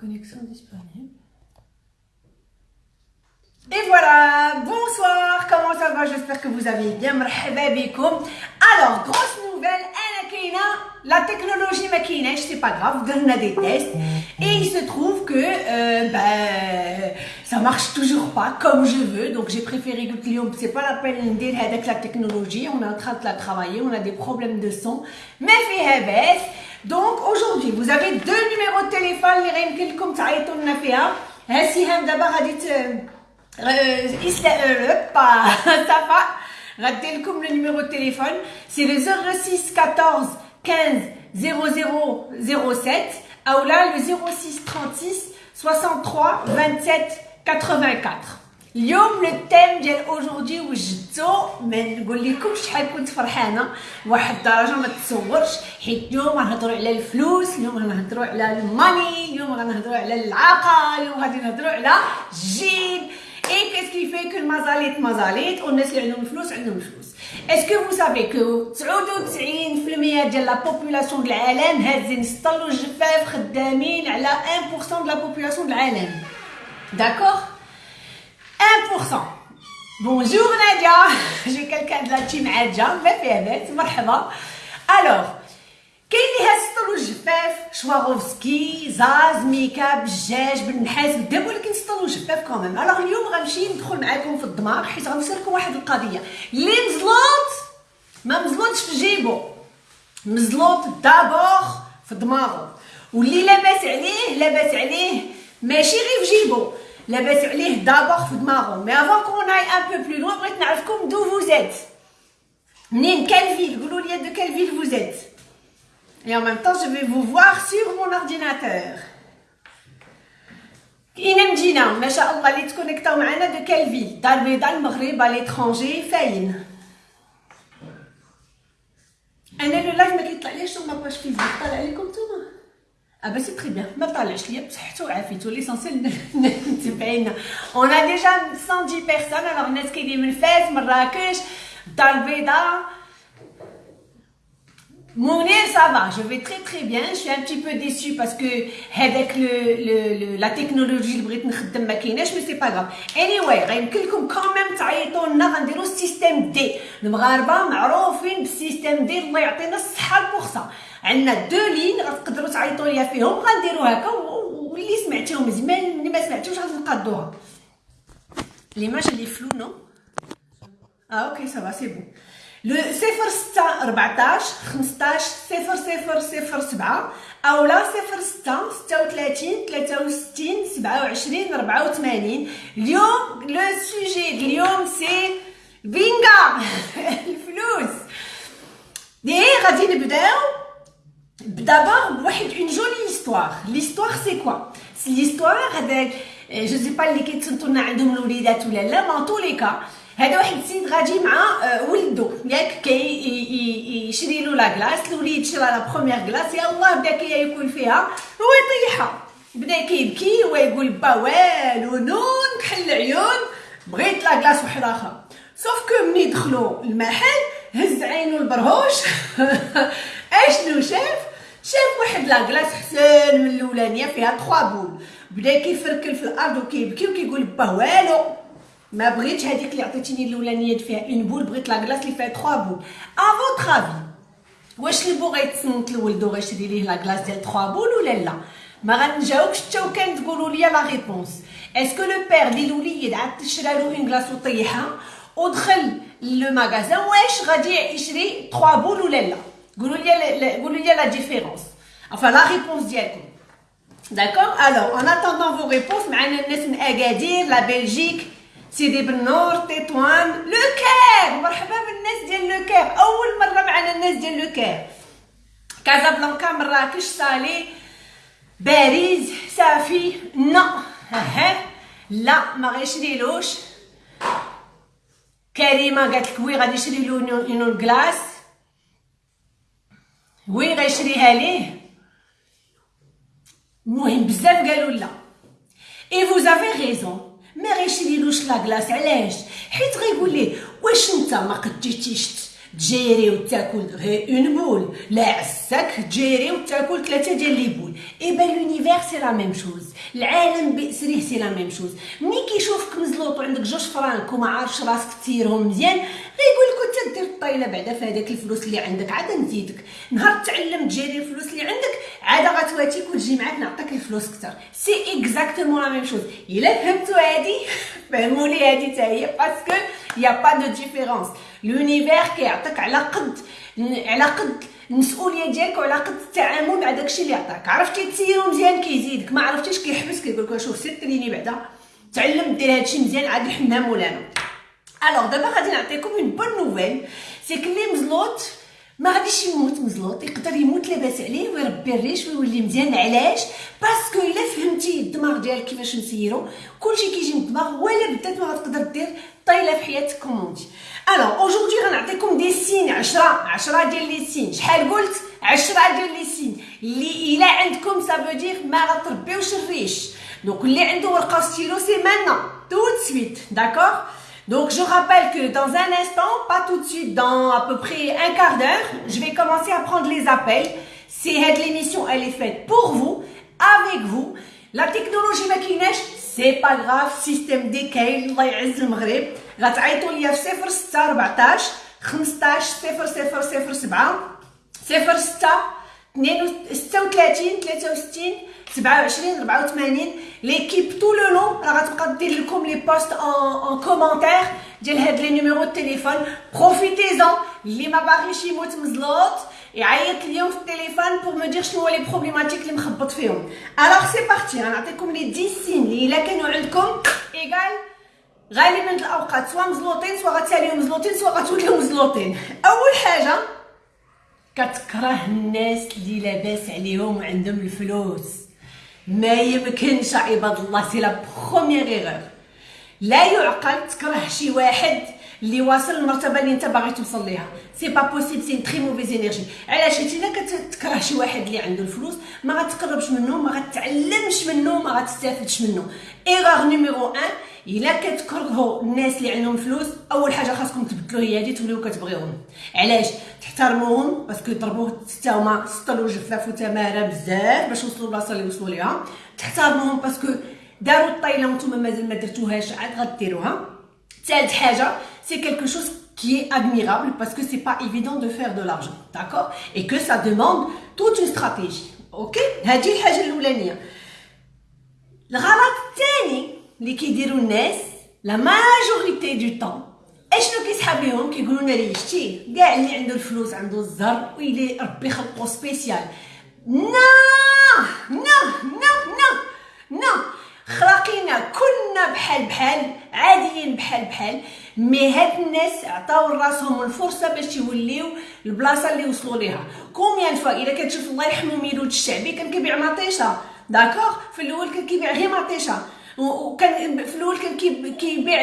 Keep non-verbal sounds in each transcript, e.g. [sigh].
Connexion disponible. Et voilà, bonsoir, comment ça va? J'espère que vous avez bien. Alors, grosse nouvelle, la technologie maquinée, c'est pas grave, on a des tests. Et il se trouve que euh, ben, ça marche toujours pas comme je veux. Donc j'ai préféré que c'est pas la peine de dire avec la technologie, on est en train de la travailler, on a des problèmes de son. Mais fait donc aujourd'hui, vous avez deux numéros de téléphone اللي غيمكن لكم تعيطوا لنا فيها. ها سهام دابا غادي Safa, ratez comme le numéro de téléphone, c'est le 06 14 15 00 07, ou là le 06 36 63 27 84. اليوم ال thème ديال aujourd'hui وجدتو ما نقول لكم شحال كنت فرحانة. واحد الدرجة ما تصورش. حيت اليوم غنهضروا على الفلوس اليوم غنهضروا على الماني اليوم غنهضروا على العاقه اليوم غادي نهضروا على الجيب. Fait que le mazalit mazalit on est sur le flous le flous. Est-ce que vous savez que 99% de la population de l'Alem هازين سطلوا الجفاف خدامين على 1% de la population de l'Alem D'accord? 1% Bonjour Nadia. [laughs] J'ai quelqu'un de la team Adja, ما فيها بات مرحبا Alors كاين اللي هاسطلو الجفاف شواروفسكي زاز ميكاب الجاج بالنحاس دابا ولكن سطلو الجفاف كوميم الوغ اليوم غنمشي ندخل معاكم في الدماغ حيت غنفسر لكم واحد القضية اللي مزلوط ما مزلوطش في جيبو مزلوط دابور في دماغو واللي لاباس عليه لاباس عليه ماشي غير في جيبو لاباس عليه دابور في دماغو مي افون كون اي ان بو بلو لوين بغيت نعرفكم دو فوزيت منين كال فيل قولوا لي دو كال فيل فوزيت Et en même temps, je vais vous voir sur mon ordinateur. إينا مجينا ما شاء الله اللي تكونيكتاو معنا دو كال فيل دار البيضاء المغرب ليترونجي فاين أنا لو لايف ما كيطلعليش ما باش فيسبوك طالع عليكم نتوما آه بس c'est très bien ما طالعش ليا بصحتو وعافيتو l'essentiel متبعينا on a déjà 110 personnes alors الناس كاينين من فاس مراكش الدار البيضاء Mounir, ça va, je vais très très bien. Je suis un petit peu déçue parce que avec le, le, le, la technologie اللي بغيت نخدم ما كايناش mais c'est pas grave. Anyway, غيمكن لكم quand même تعيطوا لنا غنديروا système D. المغاربه معروفين بال système D الله يعطينا الصحه البخصه. عندنا deux lignes غتقدروا تعيطوا ليا فيهم غنديروا هكا واللي سمعتيهم مزيان اللي ما سمعتيوش غنقادوها. l'image اللي floue non؟ آه OK ça va c'est bon. le صفر ستة 14 15 صفر صفر صفر سبعة أولا صفر ستة ستة وثلاثين ثلاثة وستين سبعة وعشرين ربعة وثمانين اليوم le sujet اليوم c'est بينغا الفلوس دي غادي نبداو دابا بواحد une jolie histoire l'histoire c'est quoi l'histoire هذاك je sais pas اللي كيتصنتو لنا عندهم الوليدات ولا لا mais dans tous les cas هذا واحد السيد غادي مع ولدو. ياك كي يشري له la glace الوليد شرا la première glace يلاه بدا كياكل فيها هو يطيحها. بدا كيبكي هو يقول با والو نون كحل العيون بغيت la glace واحد اخر sauf que ملي دخلوا المحل هز عينو البرهوش. [laughs] أشنو شاف؟ شاف واحد la glace حسن من الأولانية فيها 3 boules بدا كيفركل في الأرض وكيبكي وكيقول با والو. ما بغيتش هذيك اللي عطيتيني الأولانية فيها une boule بغيت la glace اللي فيها 3 boules à votre واش البو غيتصنت لولدو غيشري ليه la glace ديال 3 boules ولا لا؟ ما غنجاوبش حتى وكان تقولوا لي la réponse Est-ce que le père ديال الوليد عاد شرا له une glace وطيحها؟ ودخل le magasin واش غادي يشري 3 boules ولا لا؟ قولوا لي قولوا لي la différence enfin la réponse ديالكم D'accord? Alors, en attendant vos réponses, معنا الناس من أكادير la Belgique سيدي بنور تطوان le Caire مرحبا بالناس ديال le Caire اول مره معنا الناس ديال le Caire كازابلانكا مراكش Salé باريس صافي non ها لا ما غيشريلوش كريمه قالت لك oui غادي يشري له une glace oui غيشريها ليه المهم بزاف قالوا لا et vous avez raison ما غيشريلوش la glace علاش حيت غيقول ليه واش انت ما قديتيش ت gérer وتاكل غير une boule لا عساك ت gérer وتاكل ثلاثة ديال les boules. Et bah l'univers c'est la même chose. العالم باسره c'est la même chose. ملي كيشوفك مزلوط وعندك جوج فرانك وما عارفش راسك ت gérer هم مزيان غيقول لك أنت دير الطايلة بعدا في هذاك الفلوس اللي عندك عاد نزيدك. نهار تعلم ت gérer الفلوس اللي عندك عاد غتواتيك وتجي معاك نعطيك الفلوس كثر c'est exactement la même chose إلا فهمتوا هادي؟ [laughs] فهموا لي هادي حتى هي parce que y a pas de différence l'univers كيعطيك على قد على قد المسؤوليه ديالك وعلى قد التعامل مع داكشي اللي عطاك. عرفتي تسيرو مزيان كيزيدك ما عرفتيش كيحبس كيقول لك شوف سير ت entraîner بعدا تعلم دير هادشي مزيان عاد الحمام مولانا. Alors دابا غادي نعطيكم une bonne nouvelle c'est que لي مزلوط ما غاديش يموت مزلوط يقدر يموت لاباس عليه ويربي الريش ويولي مزيان علاش؟ parce que إلا فهمتي الدماغ ديالك كيفاش نسيرو كلشي كيجي من الدماغ ولا بدات ما غتقدر دير طايلة في حياتك كوموندي الوغ اوجوردي غنعطيكم دي سين 10 10 ديال لي سين شحال قلت 10 ديال لي سين اللي الا عندكم سافو دير ما غتربيوش الريش دونك اللي عنده ورقه ستيلو سي مانا tout سويت داكوغ Donc je rappelle que dans un instant, pas tout de suite, dans à peu près un quart d'heure, je vais commencer à prendre les appels. C'est l'émission, elle est faite pour vous, avec vous. La technologie maquinage, c'est pas grave, système DKL, الله يعز المغرب. غتعيطوا ليا في 06 14 15 00 07 06 36 63 27 84 ليكيب طول لو لون راه غتبقى دير لكم لي بوست ان كومونتير ديال هاد لي نيميرو التليفون بروفيتيزون اللي ما باغيش يموت مزلوط يعيط اليوم في التليفون pour me dire شنو هو les problématiques اللي مخبط فيهم. Alors c'est parti غنعطيكم les 10 signes اللي إلا كانوا عندكم ايغال غالبا الأوقات سواء مزلوطين سواء غتساليو مزلوطين سواء غتوليو مزلوطين أول حاجة كتكره الناس اللي لاباس عليهم وعندهم الفلوس. ما يمكنش عباد الله c'est la première erreur لا يعقل تكره شي واحد اللي واصل المرتبه اللي انت باغي توصل ليها. c'est pas possible c'est très mauvaise énergie علاش؟ حيت إلا كتكره شي واحد اللي عنده الفلوس ما غتقربش منه ما غتعلمش منه ما غتستافدش منه. erreur numéro 1 إلا كتكرهوا الناس اللي عندهم فلوس أول حاجة خاصكم تبدلوا هي هذه توليو كتبغيوهم علاش؟ تحترموهم parce que ضربوا حتى هما سطلوا جفاف وتماره بزاف باش وصلوا للبلاصه اللي وصلوا ليها. تحترموهم parce que داروا الطايلة وأنتم مازال ما درتوهاش عاد غديروها. ثالث حاجة c'est quelque chose qui est admirable parce que c'est pas évident de faire de l'argent d'accord et que ça demande toute ok هذه الحاجة الأولانية. الغلط الثاني اللي كيديروا الناس la majorité du temps اشنو كيسحاب ليهم كيقولوا لنا لي شتي كاع اللي عنده الفلوس عنده الزهر ويلي ربي خلقو spécial non non non non non خلقينا كنا بحال بحال عاديين بحال بحال mais هاد الناس عطاو راسهم الفرصه باش يوليو البلاصه اللي وصلوا ليها combien de fois الا كتشوف الله يرحمو ميلود الشعبي كان كيبيع مطيشه d'accord في الأول كان كيبيع غير مطيشه وكان في الأول كان كيبيع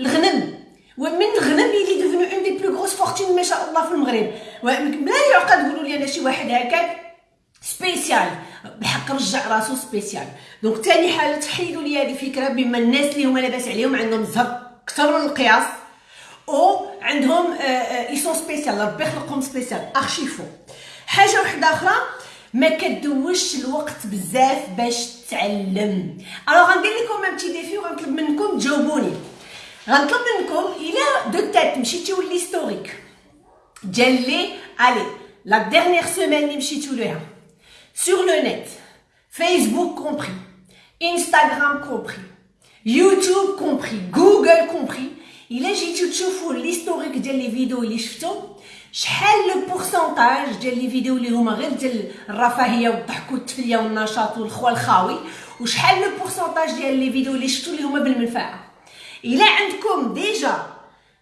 الغنم. ومن الغنم il est devenu une des plus grosses fortunes ما شاء الله في المغرب. بلا يعقل تقولوا لي أنا شي واحد هكاك spécial. بحق رجع راسو spécial. Donc ثاني حاجة تحيدوا لي هذه الفكرة بما الناس اللي هما لاباس عليهم عندهم زهر أكثر من القياس. أو عندهم ils sont spécial ربي خلقهم spécial ارشي فو حاجة واحدة أخرى ما كدوش الوقت بزاف باش تعلم. Alors غندير لكم un petit défi وغنطلب منكم تجاوبوني. غنطلب منكم إلى دو تات مشيتيو l'historique ديال les les la dernière semaine اللي مشيتو ليها. sur le net Facebook compris Instagram compris YouTube compris Google compris الا جيتو تشوفوا l'historique ديال les vidéos اللي شفتو شحال le pourcentage ديال les vidéos اللي هما غير ديال الرفاهية والضحك والتفلية والنشاط والخوا الخاوي؟ وشحال le pourcentage ديال les vidéos اللي شفتو اللي هما بالمنفعة؟ إلا عندكم déjà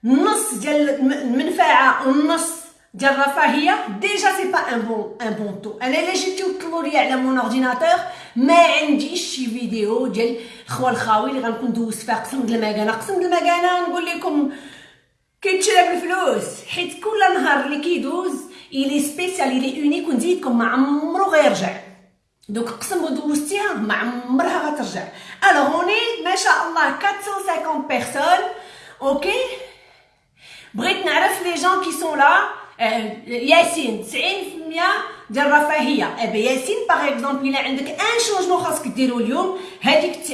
نص ديال المنفعة والنص ديال الرفاهية déjà c'est pas un bon un bon taux أنا إلا جيتو طلعوا لي على mon ordinateur ما عنديش شي فيديو ديال خوا الخاوي اللي غنكون دوزت فيها قسم د المكانه قسم د المكانه نقول لكم كيتشرى بالفلوس حيت كل نهار اللي كيدوز il est spécial il est unique ونزيدكم ما عمرو غيرجع دوك قسم دوزتيها ما عمرها غترجع alors on est ما شاء الله 450 personnes okay بغيت نعرف لي gens qui sont là ياسين 90% ديال الرفاهيه ابا ياسين par exemple الا عندك un changement خاصك ديرو اليوم هذيك 90%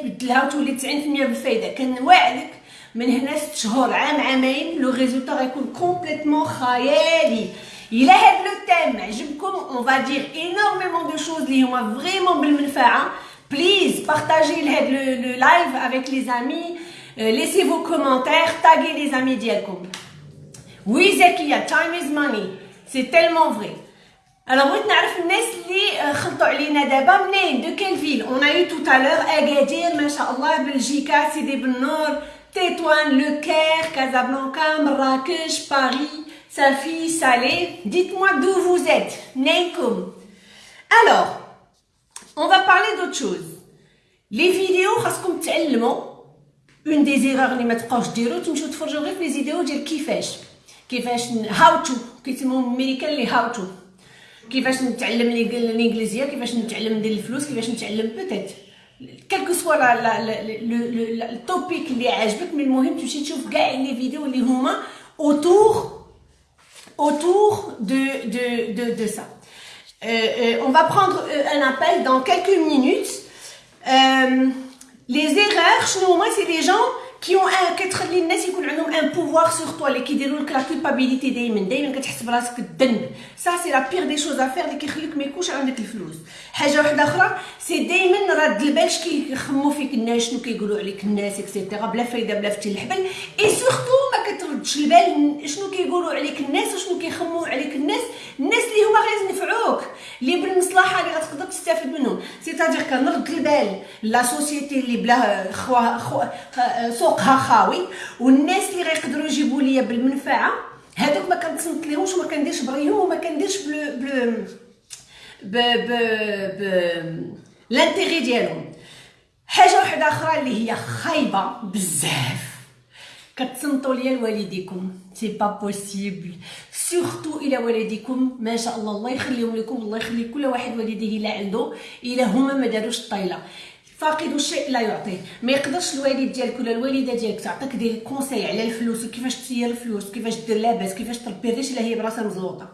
تبدلها وتولي 90% بالفايده كنوعدك من هنا ست شهور عام عامين le résultat غيكون complètement خيالي. إلى هاد le thème عجبكم؟ on va دير énormément de choses اللي هما vraiment بالمنفعة. please بارطاجي هاد le live avec les amis laissez vos commentaires taguez les amis ديالكم oui time is money c'est tellement vrai Alors, بغيت نعرف الناس اللي خلطوا علينا دابا. منين؟ de quelle ville on a eu tout à l'heure اكادير ما شاء الله بلجيكا سيدي بنور تيتوان le Caire كازابلانكا مراكش باري صافي سالي dites-moi d'où vous êtes منينكم alors on va parler d'autre chose. Les vidéos خاصكم تعلموا un des erreurs اللي ما تبقاوش ديروا تمشيو تفرجوا غير في les vidéos ديال كيفاش كيفاش how to كيسموهم امريكان les how to كيفاش نتعلم الانجليزيه كيفاش نتعلم ندير الفلوس كيفاش نتعلم بوتيت quel que soit le topic اللي عاجبك من المهم تمشي تشوف كاع les vidéos اللي هما autour autour de de de de ça. Euh, euh, on va prendre un appel dans quelques minutes. Euh, les erreurs شنو هما c'est des gens qui ont كتخلي الناس يكون عندهم un pouvoir sur toi اللي كيديروا لك la culpabilité دائما دائما كتحس براسك الذنب ça c'est la pire des choses à faire اللي كيخليك ما يكونش عندك الفلوس حاجة واحدة أخرى c'est دائما راد البال كيخمو فيك الناس شنو كيقولوا عليك الناس et cetera بلا فايدة بلا فتي الحبل. اي سورتو ما كتردش البال شنو كيقولوا عليك الناس وشنو كيخمو عليك الناس. الناس اللي هما غير ينفعوك اللي بالمصلحة اللي غتقدر تستافد منهم. سيتادير كنرد البال لا سوسيتي اللي بلا خوا خوا سوقها خاوي والناس اللي غيقدروا يجيبوا ليا بالمنفعة. هذوك ما كنتصنت ليهمش وما كنديرش بريهم وما كنديرش بلو بلو ب ب ب لانتيغي ديالهم. حاجة واحدة أخرى اللي هي خايبة بزاف. كتصنتوا ليا لوالديكم. c'est pas possible surtout إلى والديكم. ما شاء الله الله يخليهم لكم الله يخلي كل واحد والديه إلا عنده. إلا هما ما داروش الطايله فاقد الشيء لا يعطيه. ما يقدرش الوالد ديالك ولا الوالدة ديالك تعطيك des conseils على الفلوس وكيفاش تسير الفلوس كيفاش دير لاباس كيفاش تربي الريش الا هي براسها مزلوطه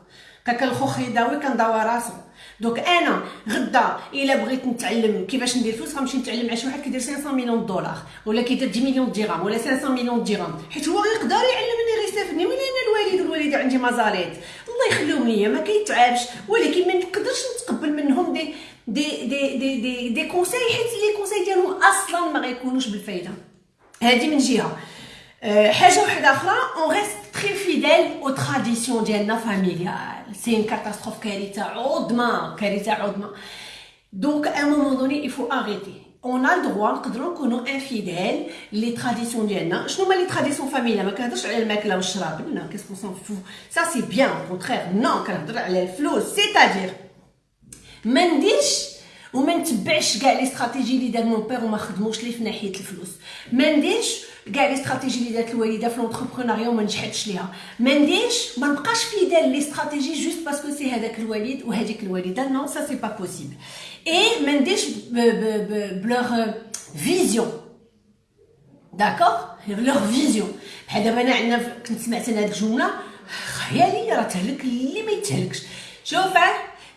كاك الخوخ يداوي كنداوى راسو. donc أنا غدا إلا بغيت نتعلم كيفاش ندير فلوس غنمشي نتعلم مع شي واحد كيدير 500 مليون دولار ولا كيدير 10 مليون درهم ولا 500 مليون درهم. حيت هو يقدر يعلمني غير يستافدني من أنا الوالد والوالدة عندي مزاليت الله يخليهم ليا ما كيتعبش. ولكن ما نقدرش نتقبل منهم دي دي دي دي دي, دي كونساي حيت les conseils ديالهم أصلا ما غيكونوش بالفايدة. هذه من جهة. أه حاجة واحدة أخرى on reste très fidèles aux traditions ديالنا familiales c'est une catastrophe كارثه عظمى كارثه عظمى donc à un moment donné il faut arrêter. On a le droit نقدروا نكونوا infidèles les traditions ديالنا شنو هما les traditions familiales ما كنهضرش على الماكله والشراب là qu'est-ce qu'on veut ça c'est bien au contraire non كنهضر على الفلوس c'est-à-dire ما نديرش وما نتبعش كاع les stratégies اللي دار mon père وما خدموش لي في ناحيه الفلوس ما نديرش كاع les stratégies اللي دارت الوالدة في l'entrepreneuriat وما نجحتش ليها. ما نديرش ما نبقاش fidèle les stratégies juste parce que c'est هذاك الوالد وهذيك الوالدة. non ça c'est pas possible اي ما نديرش ب leur vision d'accord leur vision بحال دابا أنا عندنا كنت سمعت أنا هاد الجملة. خياليه راه تهلك اللي ما يتهلكش. شوف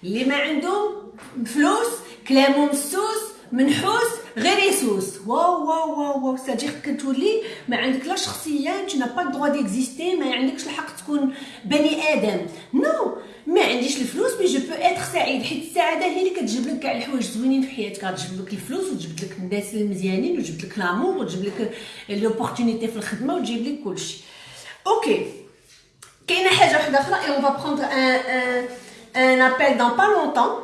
اللي ما عندهم فلوس كلامو مسوس منحوس غير يسوس واو واو واو واو ça veut dire كتولي ما عندك لا شخصيه انت pas droit d'exister ما عندكش الحق تكون بني آدم. non. ما عنديش الفلوس mais je peux être سعيد. حيت السعادة هي اللي كتجيب لك كاع الحوايج زوينين في حياتك. غتجيب لك الفلوس وتجيب لك الناس المزيانين وتجيب لك l'amour وتجيب لك l'opportunité في الخدمة وتجيب لك كلشي okay كاينة حاجة واحدة أخرى et on va prendre un un appel dans pas longtemps.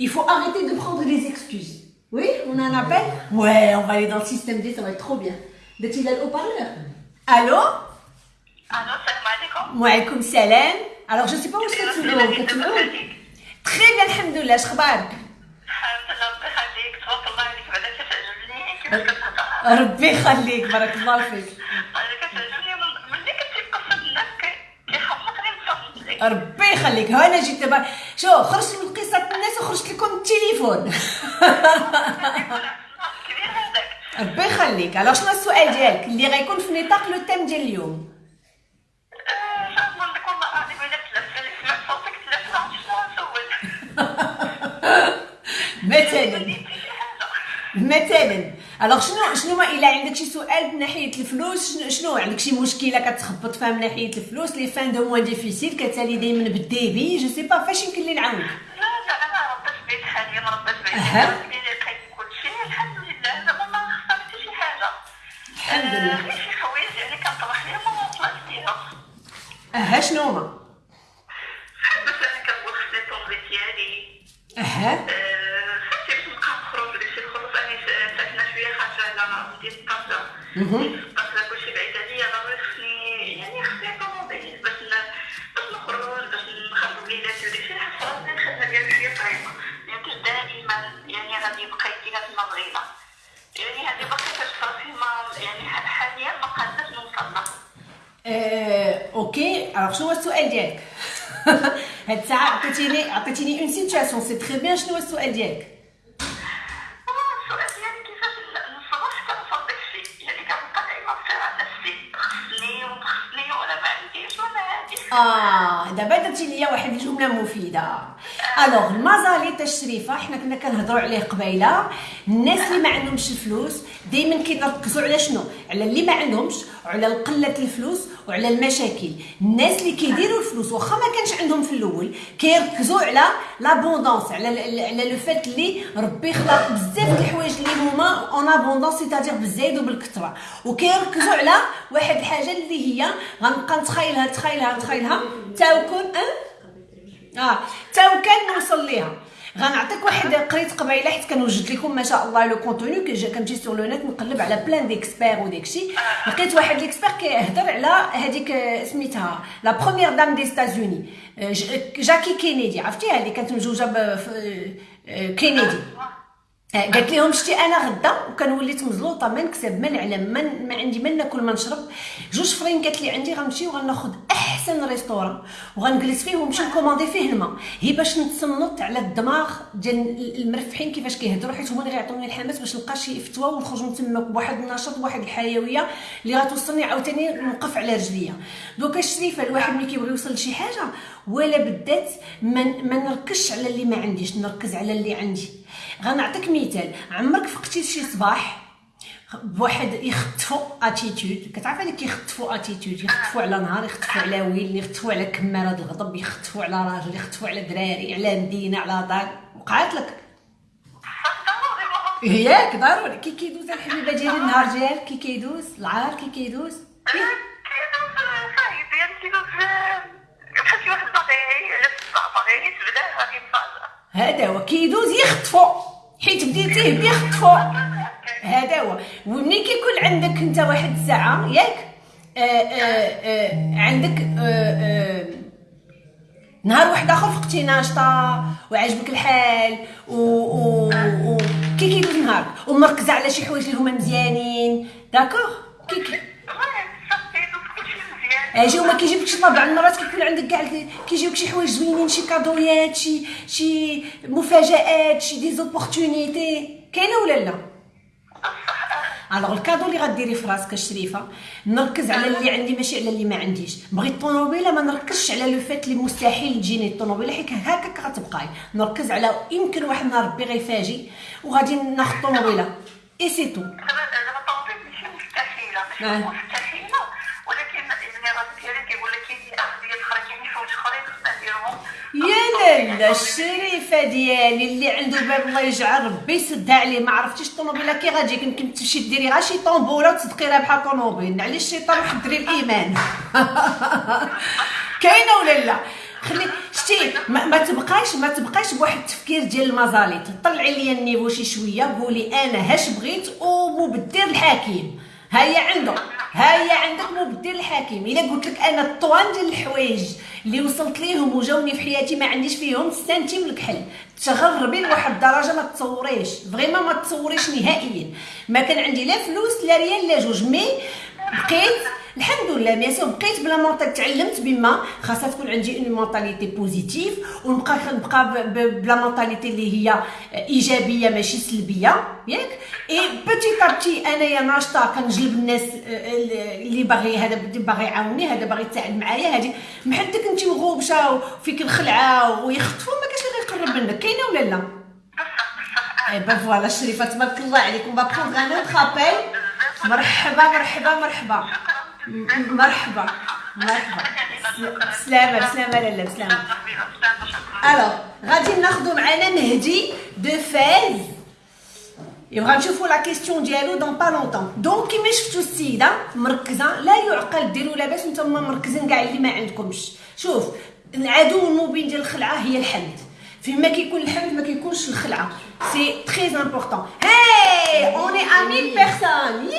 Euh, il faut arrêter de prendre des excuses. Oui, on a un appel Ouais, on va aller dans le système D, ça va être trop bien. D'être là au parleur Allô Allô, salam alaikum. Ouais, comme salam. Alors, je sais pas où est-ce que tu veux. Très bien, alhamdoulilah, je خبارك ربي يخليك بارك الله فيك ربي يخليك. ها أنا جيت دابا. شو خرجت من قصة الناس وخرجت لكم التليفون. ربي يخليك. الوغ شنو السؤال ديالك؟ اللي غيكون في نطاق لو تيم ديال اليوم. [laughs] مثلا. مثلا. الوغ شنو شنو الا عندك شي سؤال من ناحيه الفلوس شنو, شنو عندك شي مشكله كتخبط فيها من ناحيه الفلوس لي فان دو موان ديفيسيل كتالي دائما بالديبي جو سي با فاش يمكن لي نعاونك لا لا أنا ربيت بيت حاليا ربيت بيت كلشي الحمد لله زعما ما خسرت شي حاجة الحمد لله غير شي حوايج يعني كنطرح ليهم وما طلعت فيها أها شنو هما مثلا كنقول خصني الطوموبيل ديالي أها أصلا كلشي بعيد عليا ضروري يعني خصني طوموبيل باش باش نخرج باش نخرج وليداتي وداكشي حس راسي الخدمه ديالي شوية صعيبه ميمكنش دائما يعني غادي يبقى يديها تما بغينا يعني هذه باقي كتفرسي ما يعني حاليا ما قادرش نوصل لها okay alors شنو هو السؤال ديالك هاد الساعة عطيتيني عطيتيني une situation c'est très bien شنو هو السؤال ديالك آه دابا درتي ليا واحد الجملة مفيدة. Alors المزالي تاع الشريفه حنا كنا كنهضروا عليه قبيلة. الناس اللي ما عندهمش الفلوس دائما كيركزوا على شنو؟ على اللي ما عندهمش وعلى قلة الفلوس وعلى المشاكل. الناس اللي كيديروا الفلوس واخا ما كانش عندهم في الأول كيركزوا على l'abondance على على le fait اللي ربي خلق بزاف د الحوايج اللي هما en abondance c'est-à-dire بالزايد وبالكثرة. وكيركزوا على واحد الحاجة اللي هي غنبقى نتخيلها نتخيلها نتخيلها. تاوكون آه. تاو كان نوصل ليها. غنعطيك واحد قريت قبيلة حيت كنوجد لكم ما شاء الله le contenu كنمشي sur le net نقلب على plein d'experts وداكشي لقيت واحد l'expert كيهضر على هذيك سميتها la première dame des États-Unis جاكي كينيدي عرفتيها اللي كانت مزوجه كينيدي آه، قالت لهم شتي أنا غدا وكان وليت مزلوطه ما نكسب ما نعلم ما عندي ما ناكل ما نشرب. جوج فرين قالت لي عندي غنمشي وغناخذ أحسن ريستوران وغنجلس فيه ونمشي نكوموندي فيه الماء هي باش نتصنت على الدماغ ديال المرفحين كيفاش كيهضروا حيت هما اللي غيعطوني الحماس باش نلقى شي فتوى ونخرج من تما بواحد النشاط بواحد الحيوية اللي غتوصلني عاوتاني نوقف على رجليا. Donc الشريفه الواحد ملي كيبغي يوصل لشي حاجة ولا بدات ما نركزش على اللي ما عنديش نركز على اللي عندي. غنعطيك مثال. عمرك فقتي شي صباح؟ بواحد يخطفوا اتيتود كتعرف اللي كيخطفوا اتيتود يخطفوا على نهار يخطفوا على ويل يخطفوا على كمارة الغضب يخطفوا على راجل يخطفوا على دراري على مدينة على دار. وقعت لك؟ [laughs] ياك ضروري. كي كيدوز الحبيبة ديالي النهار ديالك كي كيدوز العار كي كيدوز. يعني هذا هو. كيدوز يخطفوا حيت بديتيه بيخطفوا هذا هو. ومني كيكون عندك انت واحد الساعة ياك؟ آآ آه، آه، آه، عندك آآ نهار واحد آخر فقتي ناشطة وعجبك الحال و, و... و... كي كيدوز نهارك. ومركزة على شي حوايج اللي هما مزيانين. D'accord؟ كي كي أجي وما كيجيبكش طبعا مرات كيكون عندك كاع كيجيوك شي حوايج زوينين شي كادويات شي شي مفاجآت شي des opportunités كاينة ولا لا؟ Alors ال cadeau اللي غديري في راسك الشريفه نركز على اللي عندي ماشي على اللي ما عنديش. بغيت الطوموبيله ما نركزش على le fait اللي مستحيل تجيني الطوموبيله حيت هكاك غتبقاي. نركز على يمكن واحد النهار ربي غيفاجئ وغادي ناخذ الطوموبيله et c'est tout أنا الطوموبيل ماشي مستحيلة ماشي مستحيلة يا لالا الشريفة ديالي اللي عنده باب الله يجعل ربي يسدها عليه ما عرفتيش الطوموبيلة كي غتجيك يمكن تمشي ديري غير شي طومبوله وتصدقي راه بحال طوموبيل. على الشيطان وحضري الإيمان؟ [laughs] كاينة ولا لا؟ خلي شتي ما, ما تبقايش ما تبقايش بواحد التفكير ديال المزاليط. طلعي لي النيفو شي شوية قولي أنا هاش بغيت ومبدر الحكيم هيا عنده هيا عندك مبدل الحكيم إلا قلت لك أنا الطوان ديال الحوايج اللي وصلت ليهم وجاوني في حياتي ما عنديش فيهم سنتيم الكحل. تغربي لواحد الدرجة ما تصوريش فريمون ما تصوريش نهائيا. ما كان عندي لا فلوس لا ريال لا جوج مي بقيت الحمد لله مي سو بقيت بلا مونطال تعلمت بما خاصها تكون عندي اون مونطاليتي بوزيتيف ونبقى نبقى بلا مونطاليتي اللي هي إيجابية ماشي سلبية ياك؟ اي بوتي بتي انايا ناشطة كنجلب الناس اللي باغي هذا باغي يعاوني هذا باغي يتساعد معايا هذه محدك أنت مغوبشه وفيك الخلعة ويخطفوا ما كاش اللي يقرب منك كاينة ولا لا؟ Eh ben voilà شريفه تبارك الله عليكم. va prendre un autre مرحبا مرحبا مرحبا مرحبا. مرحبا. سلامة سلامة لالا سلامة. Alors غادي ناخدو معانا مهدي de Fès يبغى نشوفوا la question ديالو dans pas longtemps donc كيما شفتوا السيده مركزة. لا يعقل ديروا لاباس نتوما مركزين كاع اللي ما عندكمش. شوف العدو المبين ديال الخلعة هي الحمد. فيما كيكون الحمد ما كيكونش الخلعة. c'est très important هاي on est à 1000 personnes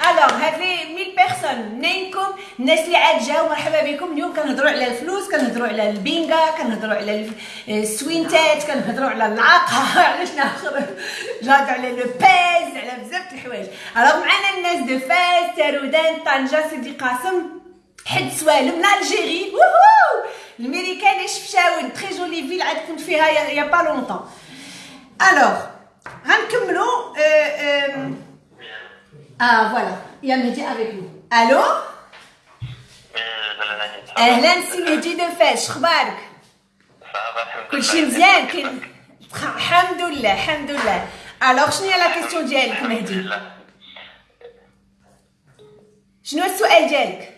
alors هاد les 1000 personnes منينكم الناس اللي عاد جاو مرحبا بكم اليوم كنهضروا على الفلوس كنهضروا على البينغا كنهضروا على السوينتات كنهضروا على العاقه على شنو اخر جاد على le biz على بزاف د الحوايج alors معنا الناس de Fès تارودان طنجه سيدي قاسم حد سوالم من l'Algérie ووهو الميريكان شفشاون très jolie ville عاد كنت فيها y a pas longtemps alors غنكملوا آه voilà y a مهدي avec nous ألو أهلا سي مهدي de Fès شخبارك كلشي مزيان كاين الحمد لله الحمد لله alors شنو هي la question ديالك مهدي شنو السؤال ديالك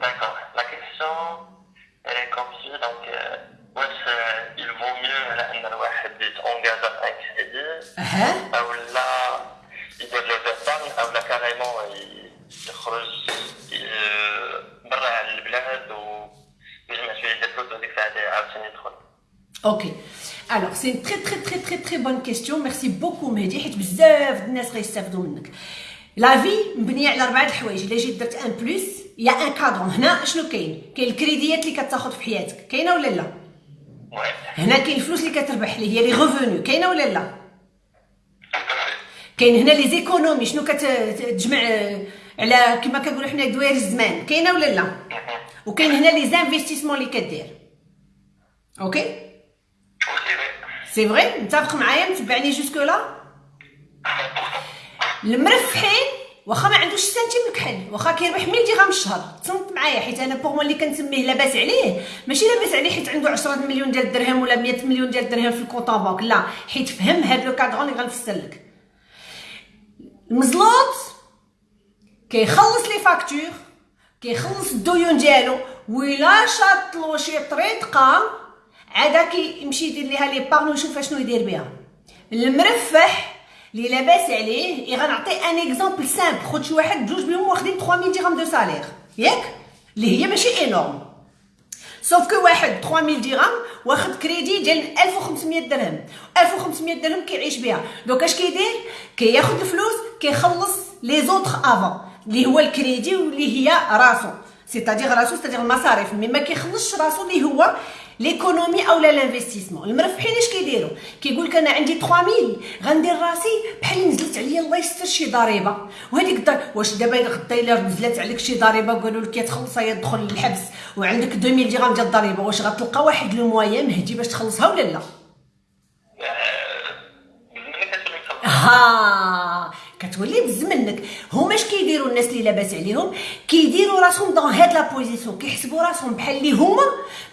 D'accord. La question, elle est comme suit. Donc, euh, واش il vaut mieux ان الواحد يت engage en crédit أو لا يدير de l'épargne أو لا carrément يخرج برا على البلاد ويجمع شوية ديال الفلوس وهذيك الساعة عاوتاني يدخل. OK alors c'est très très très très très bonne question merci beaucoup مهدي حيت بزاف الناس غيستافدوا منك la vie مبنيه على اربعه الحوايج الا جيت درت un plus يا un cadran هنا شنو كاين كاين الكريديات اللي كتاخذ في حياتك كاينة ولا لا هنا كاين الفلوس اللي كتربح اللي هي les revenus كاينة ولا لا؟ كاين هنا les économies شنو كتجمع على كما كنقولوا حنا دوائر الزمان. كاينة ولا لا؟ وكاين هنا les investissements اللي كدير. OK c'est vrai متفق معايا؟ متبعني jusque-là المرفحين واخا ما عندوش سنتيم الكحل واخا كيربح 1000 درهم الشهر. تصنت معايا حيت أنا pour اللي كنسميه لاباس عليه. ماشي لاباس عليه حيت عنده 10 مليون ديال الدرهم ولا 100 مليون ديال الدرهم في ال compte banque لا حيت فهم هاد le cadran اللي غنفسر لك. المزلوط كيخلص les factures كيخلص الديون ديالو ولا شاطلو شي طريفة عادا كيمشي يدير ليها l'épargne ويشوف شنو يدير بها المرفح اللي لاباس عليه غنعطي un exemple simple خد شي واحد بجوج بهم واخدين 3000 درهم de salaire ياك؟ اللي هي ماشي énorme sauf que واحد 3000 درهم واخد كريدي ديال 1500 درهم. 1500 درهم كيعيش بها. donc اش كيدير؟ كياخد الفلوس كيخلص les autres avant اللي هو الكريدي واللي هي راسو. c'est-à-dire راسو c'est-à-dire المصاريف mais ما كيخلصش راسو اللي هو l'économie اولا l'investissement المرفحين اش كيديروا؟ كيقول لك أنا عندي 3000 غندير راسي بحال نزلت عليا الله يستر شي ضريبة. وهذيك الضريبه واش دابا غدا إلا نزلت عليك شي ضريبة؟ وقالوا لك تخلصها يا تدخل للحبس. وعندك 2000 درهم ديال الضريبة. واش غتلقى واحد le moyen مهدي باش تخلصها ولا لا؟ ها كتولي بز منك هما اش كيديروا الناس اللي لاباس عليهم؟ كيديروا راسهم dans هاد la position كيحسبوا راسهم بحال اللي هما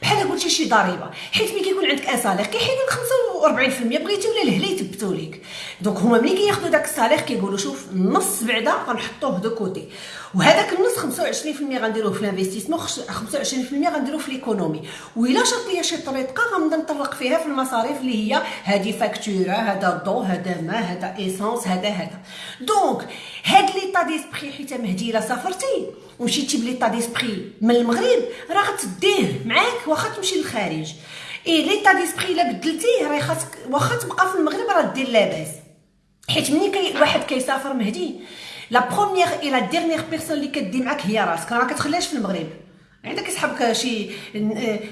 بحال قلتي شي ضريبة. حيت ملي كيكون عندك un salaire كيحيدوا لك 45% بغيتي ولا الهلا يثبتوا لك. donc هما ملي كياخذوا داك ال salaire كيقولوا شوف النص بعدا غنحطوه de côté. وهذاك النص 25% غنديروه في ال investissement 25% غنديروه في l'économie وإلا شاط ليا شي طريفة غنبدا نطلق فيها في المصاريف اللي هي هذه فاكتورة هذا الضوء هذا ماء هذا essence هذا هذا donc هاد l'état d'esprit حيت مهدي إلا سافرتي ومشيتي ب l'état d'esprit من المغرب راه غتديه معاك واخا تمشي للخارج. et l'état d'esprit إلا بدلتيه راه خاصك واخا تبقى في المغرب راه دير لاباس. حيت ملي كي واحد كيسافر مهدي la première et la dernière personne اللي كدي معاك هي راسك. راه كتخليهاش في المغرب. عندك يسحبك شي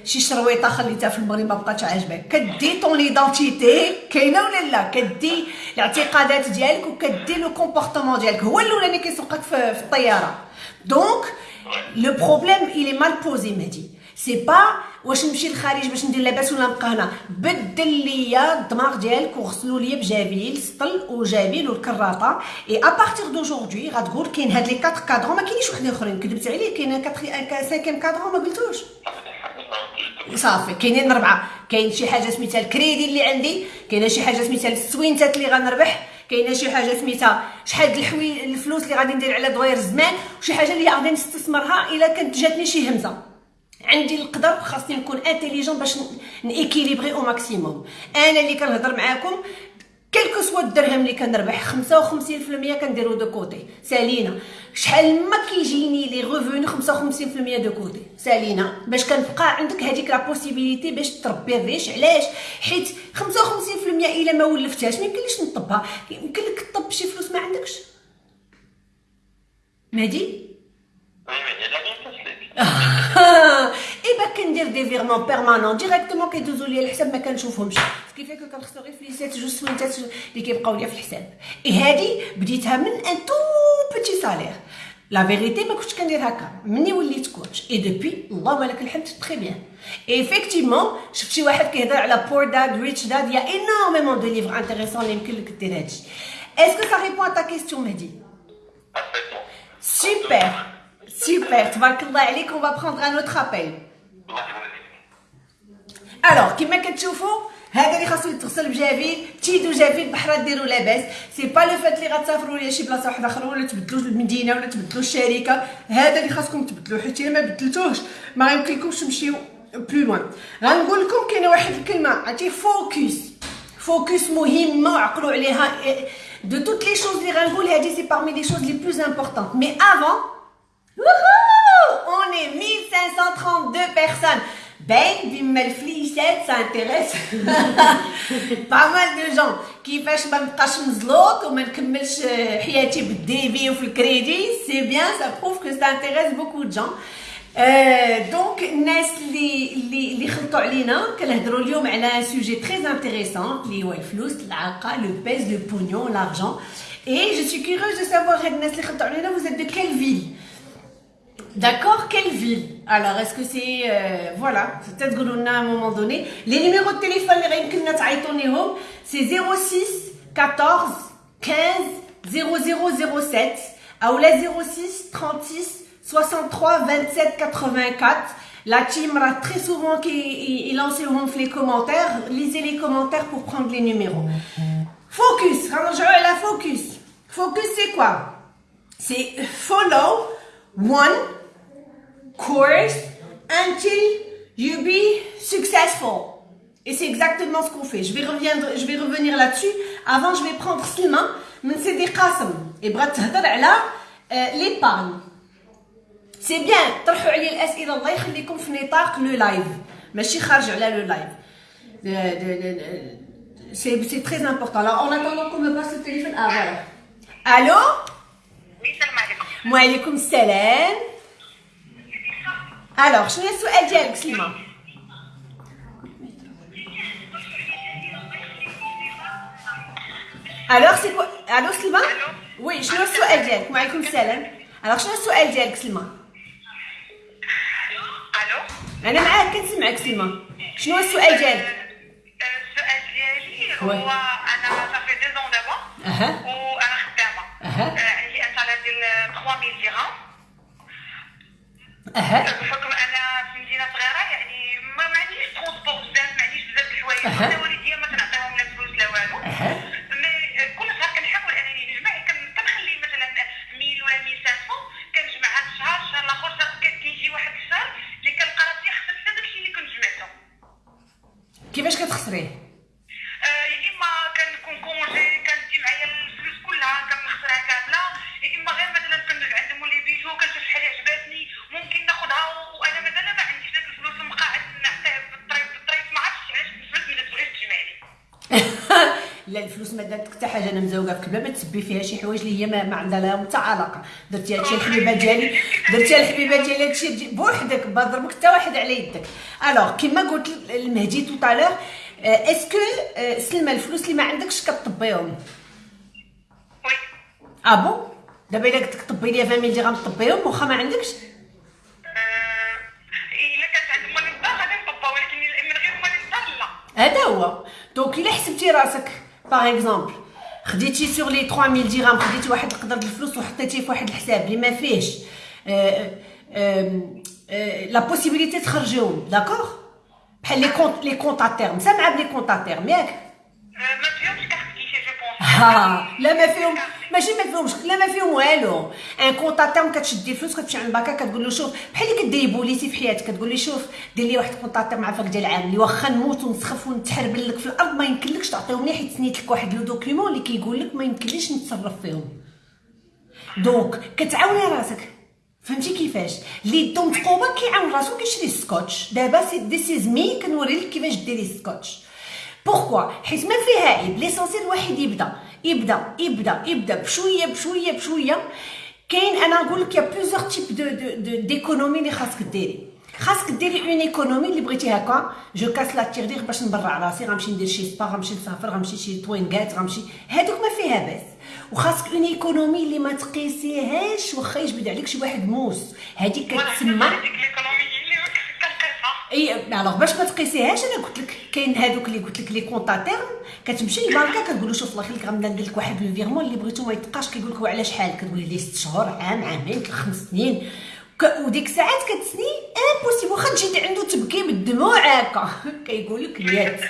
شي شرويطة خليتها في المغرب ما بقاتش عاجبك كدي ton identité كاينة ولا لا؟ كدي الاعتقادات ديالك وكدي le comportement ديالك. هو الأولاني كيسوقك في الطيارة. donc le problème il est mal posé مهدي c'est pas واش نمشي للخارج باش ندير لاباس ولا نبقى هنا. بدل ليا الدماغ ديالك وغسلوا ليا بجافيل سطل وجافيل والكراطه et à partir d'aujourd'hui غتقول كاين هاد les 4 cadrans ما كاينيش وحدين أخرين. كذبت عليك كاين 4 5 cadrans ما قلتوش. صافي. كاينين أربعة. كاين شي حاجة سميتها الكريدي اللي عندي. كاينة شي حاجة سميتها السوينتات اللي غنربح. كاينة شي حاجة سميتها شحال الحوي الفلوس اللي غادي ندير على دوير الزمان. وشي حاجة اللي غادي نستثمرها إلا كانت جاتني شي همزة. عندي القدر خاصني نكون intelligent باش ن équilibrer au maximum أنا اللي كنهضر معاكم quel que soit الدرهم اللي كنربح 55% كنديرو de côté. سالينا. شحال ما كيجيني les revenus 55% de côté. سالينا. باش كنبقى عندك هذيك la possibilité باش تربي الريش. علاش؟ حيت 55% إلا ما ولفتهاش ما يمكنليش نطبها. يمكن لك تطب شي فلوس ما عندكش؟ مهدي؟ ايبا كندير des virements permanents directement كيدوزو ليا الحساب ما كنشوفهمش كيفاش كنخسر غير فليسات جوج سوينتات اللي كيبقاو ليا في الحساب اي هادي بديتها من un tout petit salaire la vérité ما كنتش كندير هكا مني وليت coach et depuis اللهم لك الحمد très bien effectivement شفت شي واحد كيهضر على Poor Dad Rich Dad y a énormément de livres intéressants اللي يمكن لك دير هادشي est-ce que ça répond à ta question مهدي super Super, تبارك عليك on va prendre un autre appel. Alors, كما كتشوفوا هذا اللي خاصو يتغسل بجافيل تيدو جافيل بحرا ديروا لاباس c'est pas le fait اللي غتسافروا ليا شي بلاصه واحدة أخرى ولا تبدلوا المدينة ولا تبدلوا الشركة هذا اللي خاصكم تبدلوا حيت الا ما بدلتوهش ما يمكنكمش تمشيو plus loin غنقول لكم كاينة واحد الكلمة عرفتي focus focus مهمه وعقلوا عليها de toutes les choses اللي غنقول هذه c'est parmi les choses les plus importantes mais avant On est 1532 personnes. Ben, بما الفليسات ça intéresse pas mal de gens كيفاش ما نبقاش مزلوط وما نكملش حياتي بالديبي وفي ال crédit c'est bien ça prouve que ça intéresse beaucoup de gens donc الناس اللي اللي اللي خلطوا علينا كنهضروا اليوم على sujet très intéressant اللي هو الفلوس العاقه le pèze le pognon l'argent et je suis curieuse de savoir هاد الناس اللي خلطوا علينا vous êtes de quelle ville? D'accord, quelle ville? Alors, est-ce que c'est... Euh, voilà, c'est peut-être que à un moment donné. Les numéros de téléphone, c'est 06 14 15 0007 ou la 06 36 63 27 84. La team très souvent qui lance les commentaires. Lisez les commentaires pour prendre les numéros. Focus, la focus. Focus, c'est quoi? C'est follow one course until you be successful. Et c'est exactement ce qu'on fait. Je vais, revenir, je vais revenir là-dessus. Avant, je vais prendre Slima, mais c'est des qasm. Et brat là, l'épargne. C'est bien. طرحوا علي الاسئله الله يخليكم في نطاق لو لايف ماشي خارج على لو لايف c'est c'est très important alors en attendant qu'on me passe le téléphone ah voilà allô oui salam alaikum alaikum salam alors شنو السؤال ديالك سليمه alors c'est que ألو سليمه oui شنو السؤال ديالك وعليكم السلام alors شنو السؤال ديالك سليمه ألو أنا معاك كنسمعك سلمى شنو السؤال ديالك السؤال ديالي هو أنا ça fait dix ans دابا وأنا خدامه ديال 3000 درهم أها. بحكم أنا في مدينة صغيرة يعني ما عنديش transport بزاف ما عنديش بزاف الحوايج. أنا والديا ما كنعطيهم لا فلوس لا والو. mais كل شهر كنحاول أنني نجمع كنخلي مثلا 1000 ولا 1500 كنجمع هذا الشهر الشهر الآخر كيجي واحد الشهر اللي كنلقى راسي خسرت داكشي اللي كنت جمعته. كيفاش كتخسريه؟ كنشوف شحال عجباتني ممكن ناخذها وأنا مازال ما عنديش داك الفلوس المقاعد نعطيه بالطريف بالطريف. ما عرفتش علاش الفلوس ما تبغيش تجي [laughs] الفلوس ما دارت حتى حاجة أنا مزوقة في كلمه ما تسبي فيها شي حوايج اللي هي ما, ما عندها لها حتى علاقه درتي هادشي الحبيبة ديالي درتي الحبيبة ديالي هادشي بوحدك ما ضربك حتى واحد على يدك. alors كيما قلت المهدي tout à l'heure est-ce que سلمى الفلوس اللي ما عندكش كطبيهم؟ oui. ah bon دابا الا قلت لك طبي لي 20000 درهم طبيهم واخا ما عندكش؟ إلا كانت عند مال الدار غادي نطبا ولكن من غير مال الدار لا. هذا هو. donc إلا حسبتي راسك par exemple خديتي sur les 3000 درهم خديتي واحد القدر د الفلوس وحطيتيه في واحد الحساب اللي ما فيهش la possibilité تخرجيهم d'accord بحال les comptes les comptes à terme سامعة ب les comptes à terme ياك؟ ما فيهمش carte guichet je pense ها لا ما فيهم. ماشي ما فيهمش لا ما فيهم والو. un compte à terme كتشدي الفلوس كتمشي عند البنكة كتقول له شوف بحال اللي كديري بوليسي في حياتك كتقول لي شوف دير لي واحد compte à terme عافاك ديال العام اللي واخا نموت ونسخف ونتحربل لك في الأرض ما يمكنلكش تعطيهم لي حيت سنيت لك واحد le document اللي كيقول لك ما يمكنليش نتصرف فيهم. donc كتعاوني راسك. فهمتي كيفاش؟ اللي يدو متقوبه كيعاون راسو كيشري السكوتش دابا c'est des bêtises mais كنوري لك كيفاش ديري ال scotch pourquoi حيت ما فيها عيب. l'essentiel الواحد يبدا. يبدا يبدا يبدا بشوية بشوية بشوية. كاين أنا نقول لك يا plusieurs types de de d'économies اللي خاصك ديري. خاصك ديري une économie اللي بغيتي هكا. je casse la tirelire باش نبرع راسي. غنمشي ندير شي سبا غنمشي نسافر غنمشي شي توينكات غنمشي. هادوك ما فيها باس وخاصك une économie اللي ما تقيسيهاش واخا يجبد عليك شي واحد موس. هادي كتسمى اي الوغ باش ما تقيسيهاش أنا قلت لك كاين هادوك اللي قلت لك les comptes à terme كتمشي للبنكه كتقول له شوف الله يخليك غنبدا ندير لك واحد le virement اللي بغيتو ما يتقاش كيقول لك وعلى شحال كتقولي ليه 6 شهور عام عامين خمس سنين. وديك الساعات كتسني impossible واخا تجي عندو تبكي بالدموع هكا. [laughs] كيقول لك يعطيش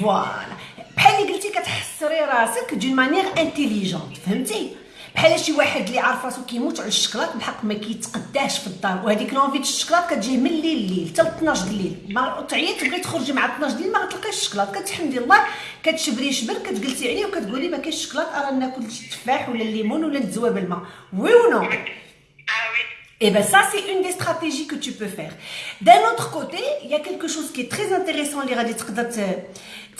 voilà بحال اللي قلتي كتحسري راسك d'une manière intelligente فهمتي؟ بحال شي واحد اللي عارف راسو كيموت على الشكلاط بالحق ما كيتقداش في الدار. وهذيك l'envie الشكلاط كتجيه من الليل الليل حتى 12 د الليل. ما تعيط تبغي تخرجي مع 12 د الليل ما غتلقايش الشكلاط. كتحمدي الله كتشبري شبر كتجلسي عليه وكتقولي ما كاينش الشكلاط ارا ناكل التفاح ولا الليمون ولا ندزوها بالماء oui ou non. oui Et bien ça, c'est une des stratégies que tu peux faire. D'un autre côté, il y a quelque chose qui est très intéressant تقدر ت- ت-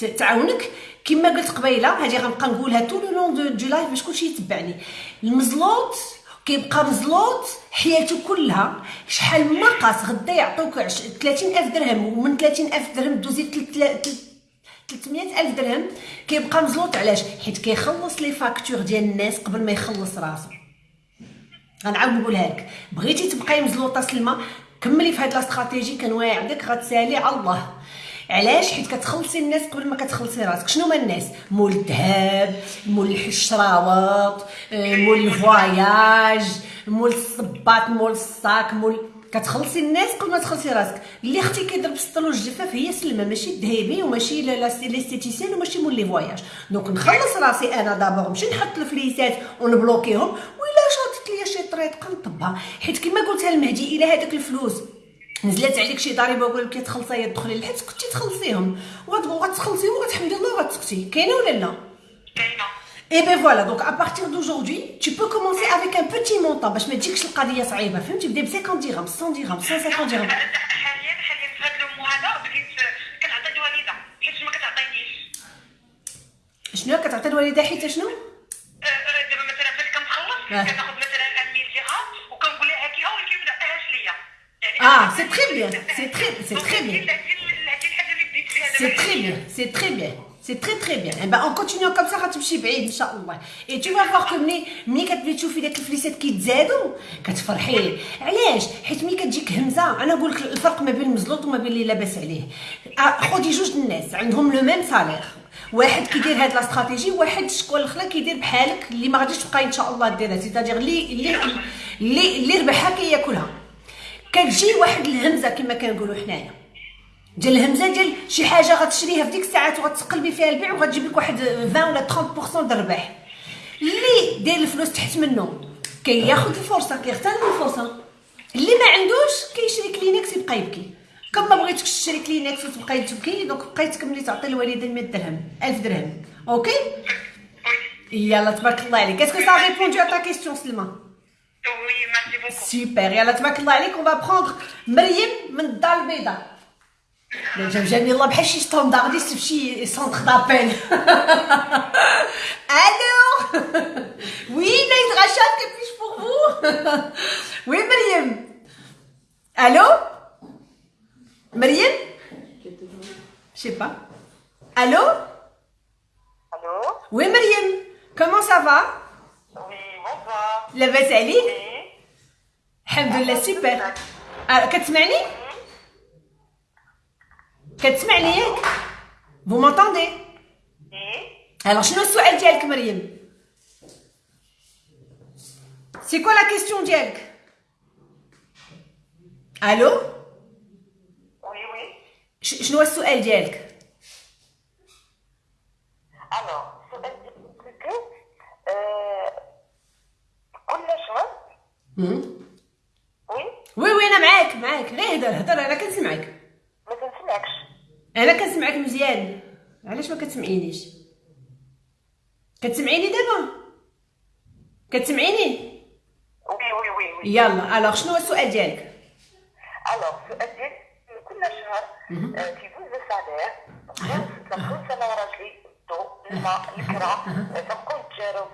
تعاونك كما قلت قبيلة هذه غنبقى نقولها tout le long du live باش كلشي يتبعني. المزلوط كيبقى مزلوط حياته كلها. شحال من ناقص غدا يعطوك 30000 درهم ومن 30000 درهم دوزي تل- تل- تل- 300 ألف درهم. كيبقى مزلوط علاش؟ حيت كيخلص les factures ديال الناس قبل ما يخلص راسو. غنعاود نقولها لك بغيتي تبقاي مزلوطة سلمى كملي في هاد la stratégie كنواعدك غتسالي على الله. علاش؟ حيت كتخلصي الناس قبل ما كتخلصي راسك. شنو هما الناس؟ مول الذهب مول الشراوط آه، مول ال voyage مول الصباط مول الصاك مول كتخلصي الناس قبل ما تخلصي راسك. اللي أختي كيضرب السطل والجفاف هي سلمى ماشي الذهبي وماشي l'esthéticienne وماشي مول les voyages. donc نخلص راسي أنا d'abord نمشي نحط الفليسات ونبلوكيهم وإلا شاطت ليا شي طريقه نطبها. حيت كما قلتها المهدي إلا هذاك الفلوس نزلت عليك شي ضريبة وقال لك تخلصي يا تدخلي للحبس كنتي تخلصيهم. وغت- وغتخلصيهم وغتحمدي الله وغتسكتي كاينة ولا لا؟ كاينة. Et ben voilà, donc à partir d'aujourd'hui, tu peux commencer avec un petit montant. باش ما تجيكش القضية صعيبة فهمتي؟ بدي ب 50 درهم 100 درهم 150 درهم حاليا حاليا في هذا بديت كنعطي الوالدة. حيت ما كتعطينيش. شنو؟ كتعطي الوالدة حيت شنو؟ آه، دابا مثلا فاش كنخلص آه. كناخذ مثلا 1000 درهم وكنقول لها هاكي اول كيف دعاهاش ليا c'est très bien, [laughs] c'est très- c'est très bien. هذه هذه الحاجة اللي بديت فيها دابا C'est très bien, c'est très bien. C'est très très bien. Et ben en continuant comme ça غتمشي بعيد ان شاء الله. Et tu vas voir que ملي ملي كتبغي تشوفي داك الفليسات كيتزادوا كتفرحي. علاش؟ حيت ملي كتجيك همزه أنا نقول لك الفرق ما بين المزلوط وما بين اللي لاباس عليه. خدي جوج الناس عندهم لو ميم سالير. واحد كيدير هاد لا استراتيجي وواحد شكون الآخر كيدير بحالك اللي ما غاديش تبقاي ان شاء الله ديرها سيتادير اللي اللي اللي اللي ربحها كياكلها. كتجي واحد الهمزة كما كنقولوا حنايا. ديال الهمزة ديال شي حاجة غتشريها في ديك الساعات وغتقلبي فيها البيع وغتجيب لك واحد 20 ولا 30% د الربح اللي داير الفلوس تحت منه كياخذ الفرصة كيغتنم الفرصة. اللي ما عندوش كيشري كلينكس يبقى يبكي. comme ما بغيتكش تشري كلينكس وتبقاي تبكي donc بقاي تكملي تعطي الوالده 100 درهم 1000 درهم. OK؟ يلا تبارك الله عليك. est-ce que ça répond à ta question سلمى oui merci beaucoup super يلا تبارك الله عليك on va prendre مريم من الدار البيضاء جميل الله بحال شي standardiste في شي centre d'appel ألو وي نايت غشاد كيفاش بور فو وي مريم ألو مريم Je sais pas. Allô? Allô? Oui, Mariam. Comment لاباس عليك؟ الحمد لله سوبر. آه، كتسمعني؟ كتسمعني ياك؟ M'entendez Oui. Alors شنو السؤال ديالك مريم؟ C'est quoi la question ديالك؟ ألو؟ Oui. ش- شنو السؤال ديالك؟ Alors, c'est que euh, كل شهر مم. وي وي وي أنا معاك معاك. غير هضر هضر أنا كنسمعك. ما تنسمعكش أنا كنسمعك مزيان. علاش ما كتسمعينيش؟ كتسمعيني دابا؟ كتسمعيني؟ oui oui oui oui. يلا alors شنو هو السؤال ديالك؟ alors السؤال ديالي كل شهر آه، كيدوز ال salaire تنقول أنا وراجلي الضو الماء الكرا تنبقاو نتجارو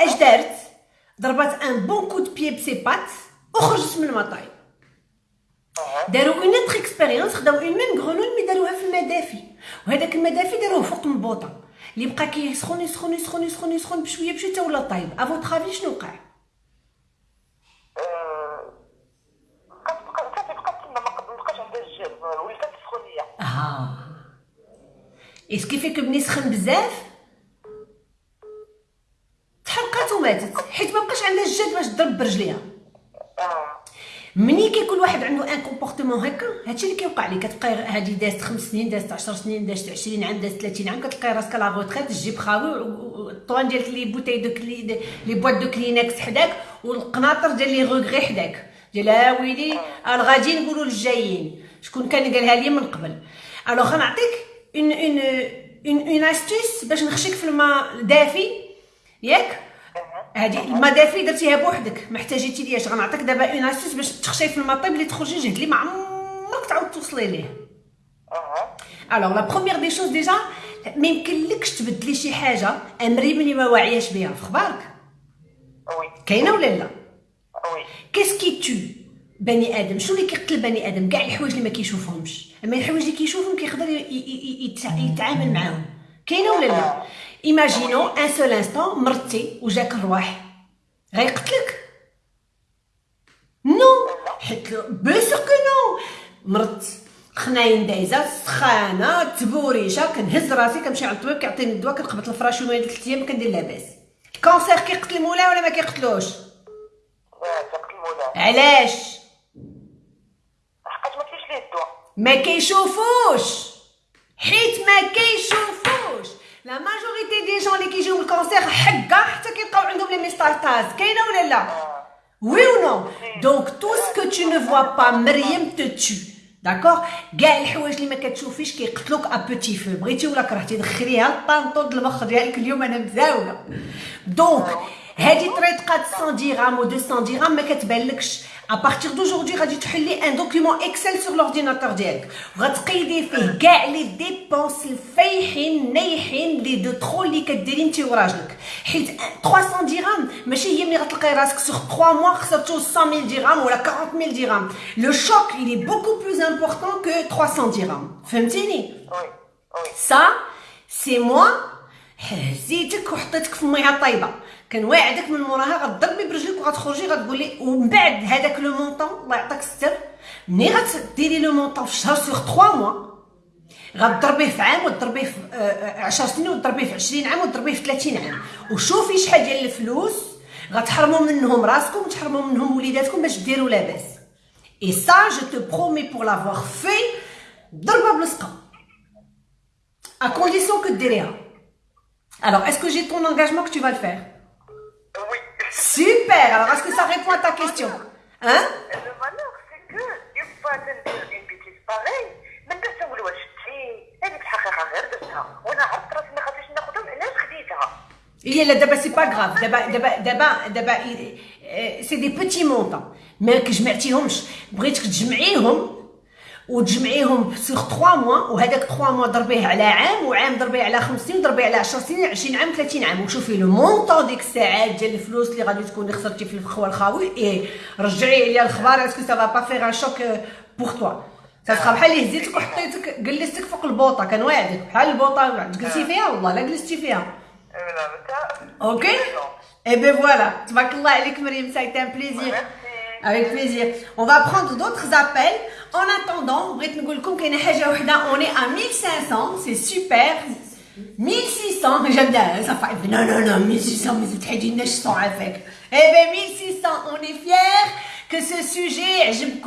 اش دارت ضربات un bon coup de pied ب ses pattes وخرجت من الماء طايب داروا une autre expérience خداو une même grenouille mais داروها في الماء دافي وهذاك الماء دافي داروه فوق البوطه اللي بقى كيسخن يسخن يسخن يسخن يسخن بشوية بشوية حتى ولا طايب. à votre avis شنو وقع؟ كتبقى كتبقى تما ما بقاش عندها الجل ولات سخونيه آه. Est-ce que فيك بني سخن بزاف؟ وماتت حيت ما بقاش عندها الجد باش تضرب برجليها. آه. مني كيكون واحد عنده un comportement هكا هادشي اللي كيوقع ليه كتبقاي هادي دازت خمس سنين دازت 10 سنين دازت 20 عام دازت 30 عام كتلقاي راسك la retraite الجيب خاوي الطوان ديالك les bouteilles de كلي les boîtes de Kleenex حداك والقناطر ديال les regrets حداك. ديال ها ويلي الغادي نقولوا للجايين. شكون كان قالها لي من قبل. الوغ غنعطيك اون اون اون اون استيس باش نخشيك في الماء دافي ياك؟ هادي الماء دافي درتيها بوحدك. ما احتاجيتي لياش غنعطيك دابا اون استيس باش تخشي في الماء طيب اللي تخرجي جهد اللي ما عمرك تعاود توصلي ليه. الوغ لا بروميير دي شوز ديجا ما يمكنلكش تبدلي شي حاجة امري ملي ما واعياش بها في خبارك وي كاينة ولا لا؟ وي كيس كي تو بني آدم؟ شنو اللي كيقتل بني آدم؟ كاع الحوايج اللي ما كيشوفهمش. أما الحوايج اللي كيشوفهم كيقدر يتعامل معاهم. كاينة ولا لا؟ imaginons un seul instant مرتي وجاك الرواح غيقتلك non حيت سور كو نو مرت خناين دايزه سخانه تبوريشه كنهز راسي كنمشي عند الطبيب كيعطيني الدواء كنقبط الفراش يومين ثلاث أيام كندير لاباس ال cancer كيقتل مولا ولا ما كيقتلوش علاش حقاش ما كاينش ليه الدواء ما كيشوفوش حيت ما كيشوفوش la majorité des gens اللي كيجيو ال cancer حكا حتى كيلقاو عندهم les métastases كاينة ولا لا oui ou non donc tout ce que tu ne vois pas مريم te tue d'accord كاع الحوايج اللي ما كتشوفيش كيقتلوك un petit peu بغيتي ولا كرهتي دخليها الطانطون المخ ديالك اليوم أنا مزاوله donc هادي طريقه 100 درهم و 200 درهم ما كتبانلكش à partir d'aujourd'hui غادي تحلي un document Excel sur l'ordinateur ديالك وغتقيدي فيه كاع les dépenses الفايحين نايحين les deux trois اللي كديري انت وراجلك حيت 300 درهم ماشي هي ملي غتلقاي راسك sur 3 mois خسرتو 100000 درهم ولا 40000 درهم le choc il est beaucoup plus important que 300 درهم فهمتيني ça c'est moi هزيتك وحطيتك في الميه طايبه كنواعدك من موراها غتضربي برجلك وغتخرجي غتقولي ومن بعد هذاك le montant الله يعطيك الستر ملي غتديري le montant في شهر sur 3 mois غتضربيه في عام وتضربيه في 10 سنين وتضربيه في 20 عام وتضربيه في 30 عام. وشوفي شحال ديال الفلوس غتحرموا منهم راسكم وتحرموا منهم وليداتكم باش ديروا لاباس. et ça je te promets pour l'avoir في ضربة بلصقة. à condition que ديريها Alors, est-ce que j'ai ton engagement que. Super. Alors, est-ce que ça répond à ta question Hein Le malheur, c'est que une fois تندير une bêtise pareille ما نسول واش شتي هذيك الحقيقة غير درتها وأنا عرفت راسي ما خاصنيش ناخذهم علاش خديتها هي لا دابا c'est pas grave دابا دابا دابا دابا c'est des petits montants ما كجمعتيهمش بغيتك تجمعيهم وتجمعيهم sur 3 mois وهذاك 3 mois ضربيه على عام وعام ضربيه على 5 سنين ضربيه على 10 سنين 20 عام 30 عام. وشوفي le montant ديك الساعات ديال الفلوس اللي غادي تكوني خسرتي في الخوا الخاوي اي رجعي لي الخبار est-ce que ça va faire un choc pour toi تتخا بحال اللي هزيتك وحطيتك جلستك فوق البوطة كنواعدك بحال البوطة. جلستي فيها؟ والله لا جلستي فيها. أوكي؟ اي بي فوالا. تبارك الله عليك مريم سايت ان بليزير Avec plaisir. On va prendre d'autres appels. En attendant, on est à 1500, c'est super. 1600, j'aime bien, hein, ça fait, non, non, non, 1600, mais c'est très d'une avec. Eh bien, 1600, on est fiers que ce sujet, j'aime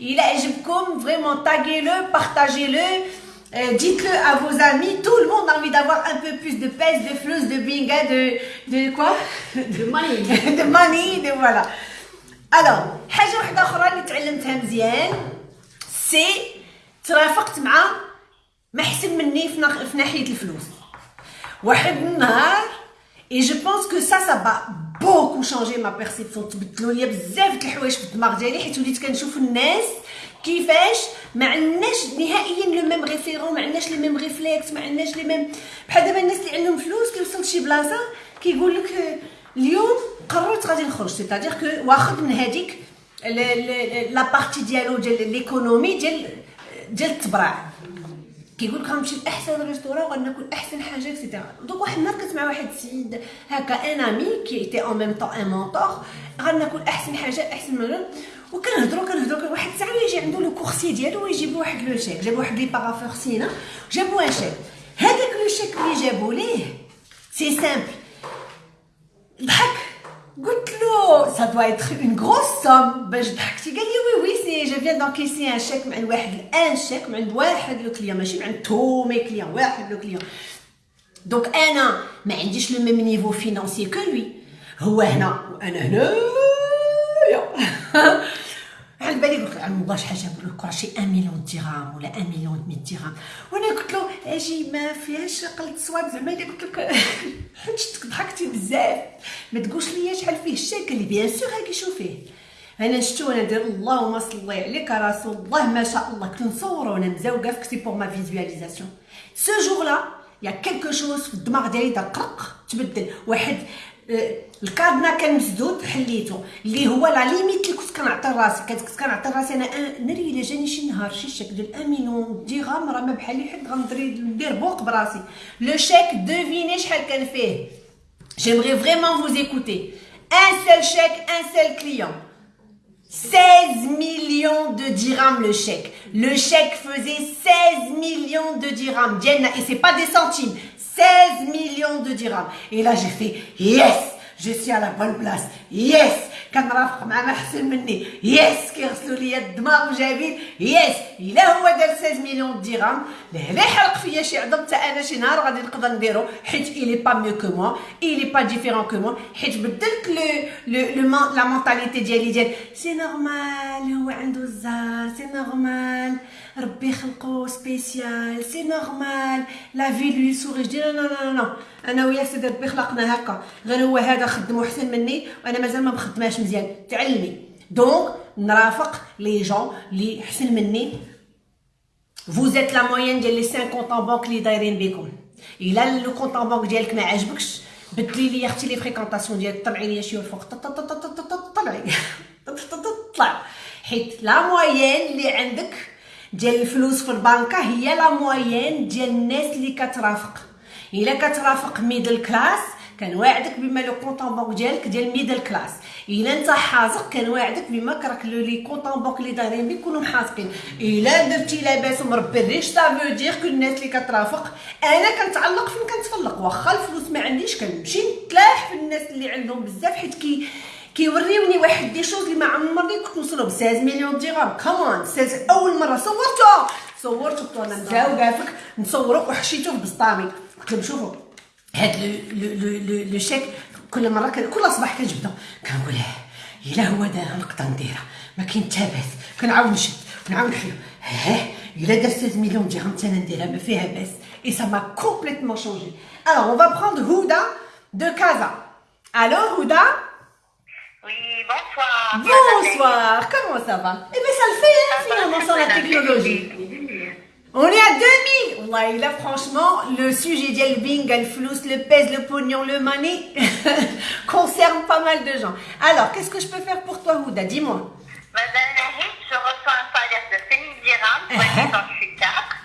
il est a vraiment, taguez-le, partagez-le, euh, dites-le à vos amis, tout le monde a envie d'avoir un peu plus de pèse, de flus, de binga, hein, de, de quoi? De money. [laughs] de money, de voilà. Alors حاجة واحدة أخرى اللي تعلمتها مزيان c'est ترافقت مع ما احسن مني. في ناحية الفلوس واحد النهار et je pense que ça ça va beaucoup changer ma perception تبدلوا ليا بزاف د الحوايج في الدماغ ديالي حيت وليت كنشوف الناس كيفاش ما عندناش نهائيا le même référent ما عندناش les mêmes réflexes ما عندناش les mêmes بحال دابا الناس اللي عندهم فلوس كيوصل لشي بلاصة كيقول لك اليوم قررت غادي نخرج. سيتادير كو واخد من هذيك لا بارتي ديالو ديال ليكونومي ديال ديال التبرع. كيقول لك غنمشي لأحسن ريستورون وغناكل أحسن حاجة اكسيتيرا دونك واحد النهار كنت مع واحد السيد هكا ان امي كي ايتي اون ميم طون ان مونتور غناكل أحسن حاجة أحسن من وكنهضروا كنهضروا واحد الساعة يجي عنده لو كورسي ديالو ويجيب واحد لو شيك جاب واحد لي بارافور سينا جابوا un chèque هذاك le chèque اللي جابوا ليه؟ c'est simple ضحك قلت له ça doit être une grosse somme. باش ضحكتي قال لي oui oui c'est je viens d'encaisser un chèque من واحد un chèque من عند واحد le client ماشي من عند tous mes clients واحد le client donc أنا ما عنديش le même niveau financier que lui هو هنا وأنا هنايا على بالي قلت له الله شحال جابوا له شي 1 مليون درهم ولا 1 مليون 100 درهم وأنا قلت له أجي ما فيهاش قلت صواب زعما اللي قلت لك [laughs] حجتك ضحكتي بزاف. ما تقولش ليا شحال فيه الشكل بيان سور هاكي شوفيه. أنا شفتو أنا ندير اللهم صل عليك رسول الله ما شاء الله كنت نصور وأنا مزوقه في بور ما فيزواليزاسيون سو جور لا يا كيلكو شوز في الدماغ ديالي دار قرق تبدل. واحد الكادنا كان مسدود حليته اللي هو لا ليميت اللي كنت كنعطي راسي كنت كنعطي راسي أنا ناري إلا جاني شي نهار شي شيك ديال 1 مليون درهم راه ما بحالي حد غندري ندير بوق براسي le chèque devinez شحال كان فيه j'aimerais vraiment vous écouter un seul chèque un seul client 16 millions de dirhams le chèque. Le chèque faisait 16 millions de dirhams. Et c'est pas des centimes. 16 millions de dirhams. Et là, j'ai fait yes, je suis à la bonne place. Yes, كنرافق مع ما احسن مني. yes كيغسلوا لي الدماغ وجايبين yes إلا هو دار 16 مليون درهم لا يحرق فيا شي عظم حتى أنا شي نهار غادي نقدر نديرو. حيت il est pas mieux que moi il est pas différent que moi حيت بدلت le le la mentalité ديالي ديال c'est normal هو عنده الزهر c'est normal ربي خلقو spécial c'est normal la vie lui sourit dis لا لا لا أنا وياه سيدي ربي خلقنا هكا. غير هو هذا خدمو احسن مني وأنا مازال ما مخدماش مزيان تعلمي. donc نرافق les gens اللي احسن مني. Vous êtes la moyenne ديال les 5 comptes en banque اللي دايرين بكم. إلا le compte en banque ديالك ما عجبكش بدلي les أختي les fréquentations ديالك طلعي لي شي الفوق طلعي. [laughs] طلع. حيت la moyenne اللي عندك ديال الفلوس في البنكة هي la moyenne ديال الناس اللي كترافق. إلا كترافق middle class كنواعدك بما le compte banque ديالك ديال middle class. إلا أنت حازق كنواعدك بما كراك les comptes banque اللي دايرين بك يكونوا إلا درتي لاباس ومربي الريش سا فو دير كو الناس اللي كترافق أنا كنتعلق فين كنتفلق. واخا الفلوس ما عنديش كنمشي نتلاح في الناس اللي عندهم بزاف حيت كي كيوريوني واحد دي شوز اللي ما عمرني كنت نوصلو ب 16 مليون درهم. كمان 16 أول مرة. صورته صورته أنا نزاو كافك نصورو وحشيتو في بسطامي. قلت لهم شوفوا هاد لو لو لو شيك كل مرة كل صباح كنجبدو كنقول إلا هو دارها نقدر نديرها. ما كاين حتى باس كنعاود نشد. كنعاود نحلو ها إلا دار 16 مليون درهم حتى أنا نديرها ما فيها باس et ça m'a complètement changé alors on va prendre هودا de كازا ألو هودا Oui, bonsoir. Bonsoir, comment ça va? Eh bien, ça le fait, hein, finalement, sans la technologie. [laughs] On est à 2000 Ouais, là franchement, le sujet du bling, le flouze, le pèse, le pognon, le money [laughs] concerne pas mal de gens. Alors, qu'est-ce que je peux faire pour toi, Houda? Dis-moi. Madame Nahid, je reçois un salaire de 5000 dirhams, [laughs]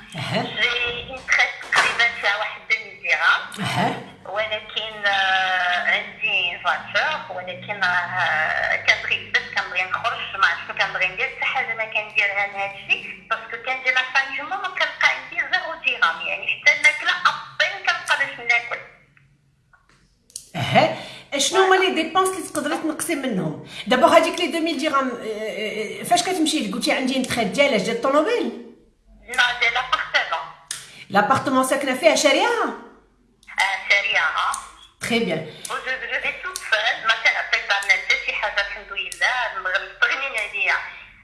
تقدري تنقصي منهم. دابا هذيك لي 2000 درهم فاش كتمشي؟ قلتي عندي نتخيل ديالاش ديال الطوموبيل لا ديال l'appartement. l'appartement ساكنة فيها شاريها؟ Très bien. Je, je vais toute seule, ما كنعطيك بعد شي حاجة الحمد لله مستغنين عليا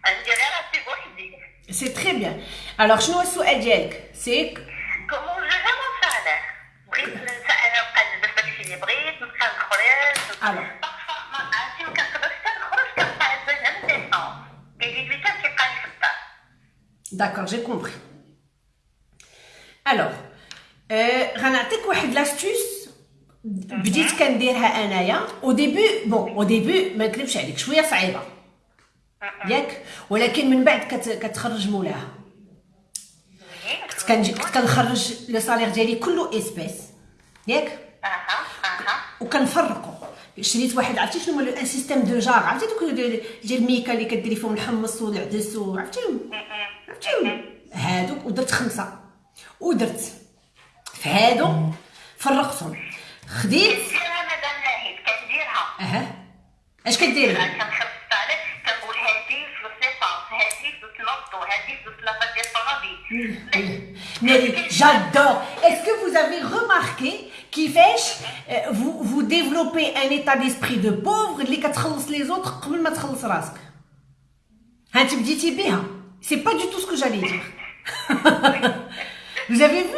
عندي غير راسي بوحدي c'est très bien alors شنو هو السؤال ديالك c'est comment je je mon salaire بغيت أنا نبقى نلبس داكشي اللي بغيت نبقى نخرج alors عرفتي ما كنقدرش نخرج كنبقى عزازه من ديسمبر كيجي لي كان كيبقى في الدار d'accord j'ai compris alors غنعطيك واحد l'astuce بديت كنديرها انايا au début bon au début ما نكذبش عليك شوية صعيبة. ياك؟ ولكن من بعد كت كتخرج مولاها. كنت كنجي كنت كنخرج le salaire ديالي كله espèces. ياك؟ وكنفرقو. شريت واحد عرفتي شنو هو ان سيستيم دو جار عرفتي دوك ديال الميكا اللي كديري فيهم الحمص والعدس وعرفتيهم عرفتيهم هادوك ودرت خمسة. ودرت. في هادو فرقتهم. خديت. كنديرها مدام ناهد كنديرها أها. اش كديري كنخلص عليك كنقول هادي فلوس l'essence هادي فلوس l'auto هادي فلوس lavage ديال الطوموبيل Mais j'adore. Est-ce que vous avez remarqué كيفاش vous vous développez un état d'esprit de pauvre اللي كتخلص les autres قبل ما تخلص راسك. ها انت بديتي بها. C'est pas du tout ce que j'allais dire. [laughs] Vous avez vu?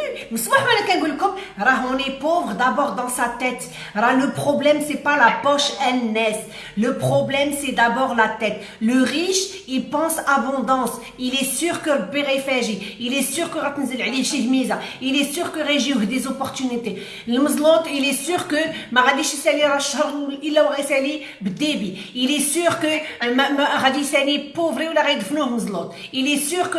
On est pauvre d'abord dans sa tête. Le problème, c'est pas la poche NS. Le problème, c'est d'abord la tête. Le riche, il pense abondance. Il est sûr que il est sûr que il est sûr que région des opportunités. Il est sûr que il est sûr que pauvre il est sûr que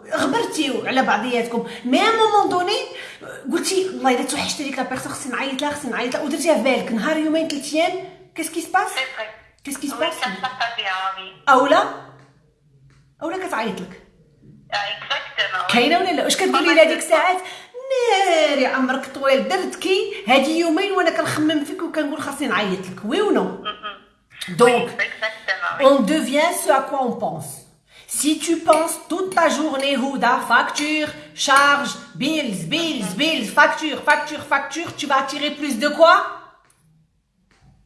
غبرتيو على بعضياتكم. mais à moment donné قلتي والله الا توحشت هذيك la personne خصني نعيط لها خصني نعيط لها ودرتيها في بالك نهار يومين ثلاث أيام كيسكي سباس كيسكي سباس أولا اولا كتعيط لك. كاينة ولا لا؟ واش كتقولي لها ديك الساعات ناري عمرك طويل درتكي هادي يومين وأنا كنخمم فيك وكنقول خاصني نعيط لك. oui ou non donc on devient ce à quoi on pense. Si tu penses toute ta journée, Houda, facture, charge, bills, bills, bills, facture, facture, facture, tu vas attirer plus de quoi?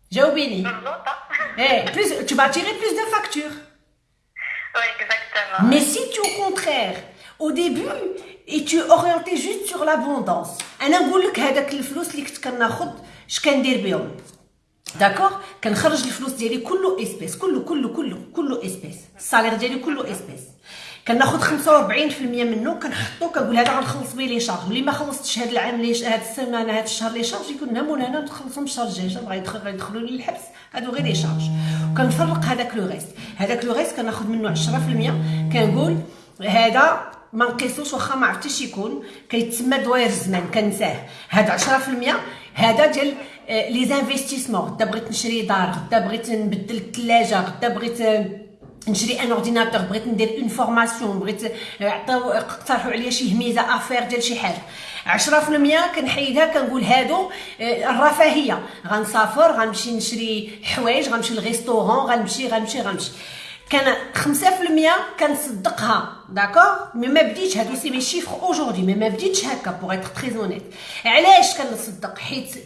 J'ai oublié. Hein. Eh, plus, tu vas attirer plus de factures. Oui, exactement. Mais si tu, au contraire, au début, et tu es orienté juste sur l'abondance, je vais d'accord كنخرج الفلوس ديالي كله espèces كله كله كله كله espèces ال salaire ديالي كله espèces كناخذ 45% منه كنحطو كنقول هذا غنخلص به les charges ملي ما خلصتش هذا العام لي هذا السيمانه هذا الشهر les charges يكون هنا نخلصهم الشهر الجاي غيدخل غيدخلوا لي الحبس هادو غير les charges وكنفرق هذاك le reste هذاك le reste كناخذ منه 10% كنقول هذا ما نقيسوش واخا ما عرفتيش يكون كيتسمى دوائر الزمان كنساه هذا 10% هذا ديال les investissements غدا بغيت نشري دار غدا بغيت نبدل الثلاجه غدا بغيت نشري un ordinateur بغيت ندير une formation بغيت عطاو اقترحوا عليا شي هميزه affaire ديال شي حاجة 10% كنحيدها كنقول هادو الرفاهيه غنسافر غنمشي نشري حوايج غنمشي لل restaurant غنمشي غنمشي غنمشي كان 5% كنصدقها d'accord mais ما بديتش هادو c'est mes chiffres aujourd'hui mais ما بديتش هكا pour être très honnête علاش كنصدق حيت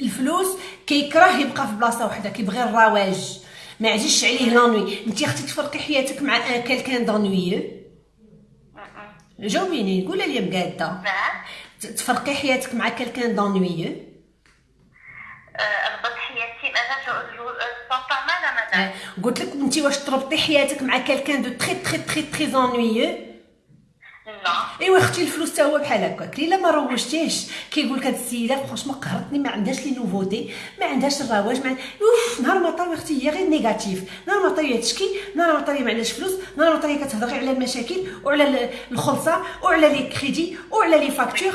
الفلوس كيكره يبقى في بلاصة وحدة كيبغي الرواج؟ ما عزيزش عليه l'ennui انت أختي تفرقي حياتك مع un quelqu'un d'ennuyeux جاوبيني قولي لي مقاده تفرقي حياتك مع quelqu'un d'ennuyeux قلت لك انت واش تربطي حياتك مع quelqu'un de très très très très ennuyeux إيوا أختي الفلوس حتى هو بحال هكاك. الا ما روجتيهش. كيقول لك هاد السيدة franchement قهرتني ما عندهاش les nouveautés ما عندهاش الرواج ما أوف نهار ما طاري أختي هي غير négative. نهار ما طاري تشكي نهار ما طاري ما عندهاش فلوس نهار ما طاري كتهضري على المشاكل وعلى الخلصة وعلى les crédits وعلى les factures.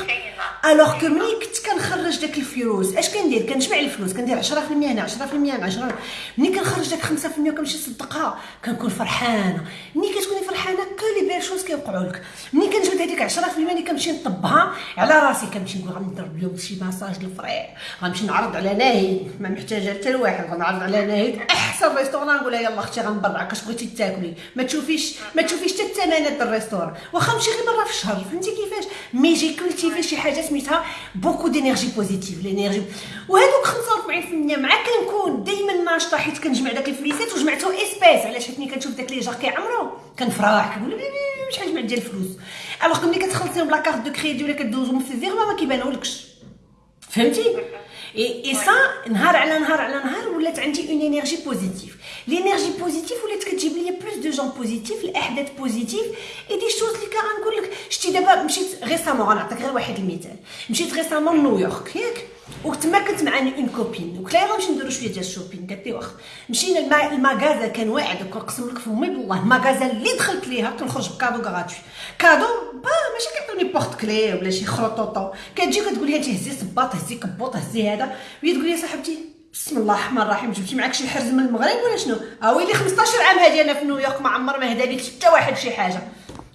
alors que ملي كنت كنخرج داك الفلوس أش كندير؟ كنجمع الفلوس كندير 10% هنا 10% هنا 10 ملي كنخرج داك 5% وكنمشي نصدقها كنكون فرحانة. ملي كتكوني فرحانة كل les belles choses كيوقعوا لك ملي كنجبد هذيك 10% اللي كنمشي نطبها على راسي كنمشي نقول غنضرب لهم شي ماساج الفريق غنمشي نعرض على ناهد ما محتاجة حتى لواحد غنعرض على ناهد أحسن restaurant نقول لها يلا أختي غنبرعك اش بغيتي تاكلي؟ ما تشوفيش ما تشوفيش حتى الثمانات ال restaurant واخا نمشي غير مرة في الشهر فهمتي كيفاش؟ mais j'ai cultivé شي حاجة سميتها beaucoup d'énergie positive l'énergie وهذوك 45% مع كنكون دائما ناشطة حيت كنجمع داك الفليسات وجمعتو espèces علاش؟ حيت كنشوف داك les jarres كيعمرو كنفرح كنقول شحال جمعت ديال الفلوس. alors ملي كتخلصيهم ب la carte de crédit ولا كدوزهم في ال virement ما كيبانولكش. فهمتي؟ اي اي سا نهار على نهار على نهار ولات عندي une énergie positive l'énergie positive ولات كتجيب لي plus de gens positifs الأحداث positives et des choses اللي كنقول لك شتي دابا مشيت récemment غنعطيك غير واحد المثال. مشيت récemment نيويورك ياك؟ وتما كنت مع une copine وقلت لها غنمشي نديرو شوية ديال ال shopping قالت لي واخا. مشينا المغازا كان واعد كنقسم لك فمي بالله المغازا اللي دخلت ليها كنخرج ب cadeau gratuit cadeau؟ pas ماشي كيعطوني porte-clés ولا شي خروطوطو. كتجي كتقول لي انت هزي صباط هزي كبوط هزي هذا. وهي تقول لي صاحبتي بسم الله الرحمن الرحيم جبتي معاك شي حرز من المغرب ولا شنو؟ ها ويلي 15 عام هادي أنا في نيويورك ما عمر ما هدا لي حتى واحد شي حاجة.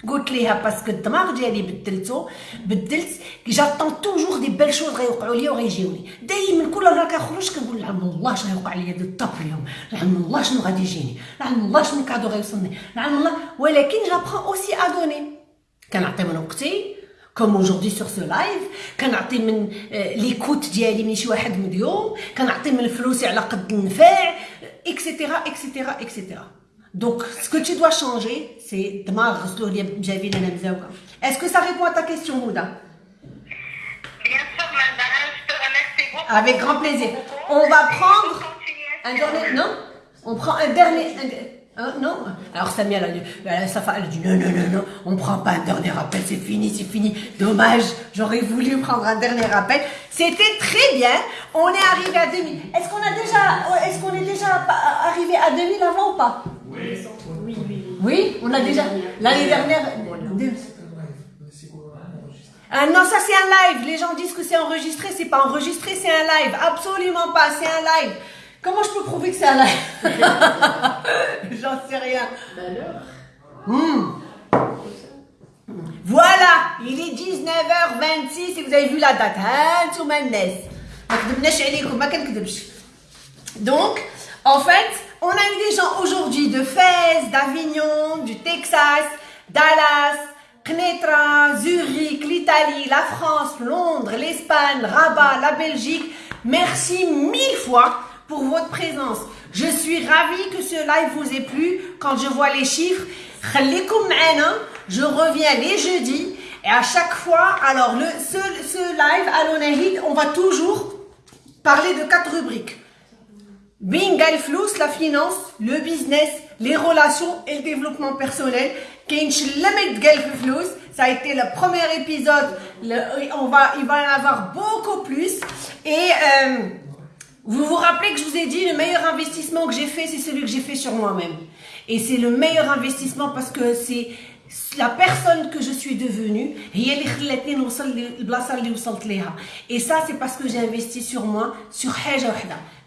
قلت ليها parce que الدماغ ديالي بدلتو بدلت j'attends toujours des belles choses غيوقعوا ليا وغيجيوني. دائما كل نهار كنخرج كنقول لعلم الله اش غيوقع ليا دو الطاب اليوم لعلم الله شنو غادي يجيني لعلم الله شنو cadeau غيوصلني لعلم الله. ولكن j'apprends aussi à donner كنعطي من وقتي comme aujourd'hui sur ce live كنعطي من l'écoute ديالي من شي واحد مليون كنعطي من فلوسي على قد النفع et cetera et cetera et cetera Donc, ce que tu dois changer, c'est Est-ce que ça répond à ta question, Mouda? Bien sûr, madame, je te remercie beaucoup. Avec grand plaisir. On va prendre un dernier. Non? On prend un dernier. Hein, non? Alors Samia, elle a, dit, elle a dit non, non, non, non, on ne prend pas un dernier appel, c'est fini, c'est fini. Dommage, j'aurais voulu prendre un dernier appel. C'était très bien, on est arrivé à 2000. Est-ce qu'on a déjà, est-ce qu'on est déjà arrivé à 2000 avant ou pas? Oui, oui, oui. Oui, on a déjà. L'année dernière. Ah non, ça c'est un live. Les gens disent que c'est enregistré. C'est pas enregistré, c'est un live. Absolument pas, c'est un live. Comment je peux prouver que c'est un live J'en sais rien. Hmm. Voilà, il est 19h26 et vous avez vu la date. Donc, en fait, on a eu des gens aujourd'hui de Fès, d'Avignon, du Texas, Dallas, Knetra, Zurich, l'Italie, la France, Londres, l'Espagne, Rabat, la Belgique. Merci mille fois pour votre présence. Je suis ravie que ce live vous ait plu. Quand je vois les chiffres, je reviens les jeudis et à chaque fois, alors le, ce, live à on va toujours parler de quatre rubriques. Bingal Flous, la finance, le business, les relations et le développement personnel. Ça a été le premier épisode. on va, il va en avoir beaucoup plus. Et euh, vous vous rappelez que je vous ai dit, le meilleur investissement que j'ai fait, c'est celui que j'ai fait sur moi-même. Et c'est le meilleur investissement parce que c'est la personne que je suis devenue et ça c'est parce que j'ai investi sur moi sur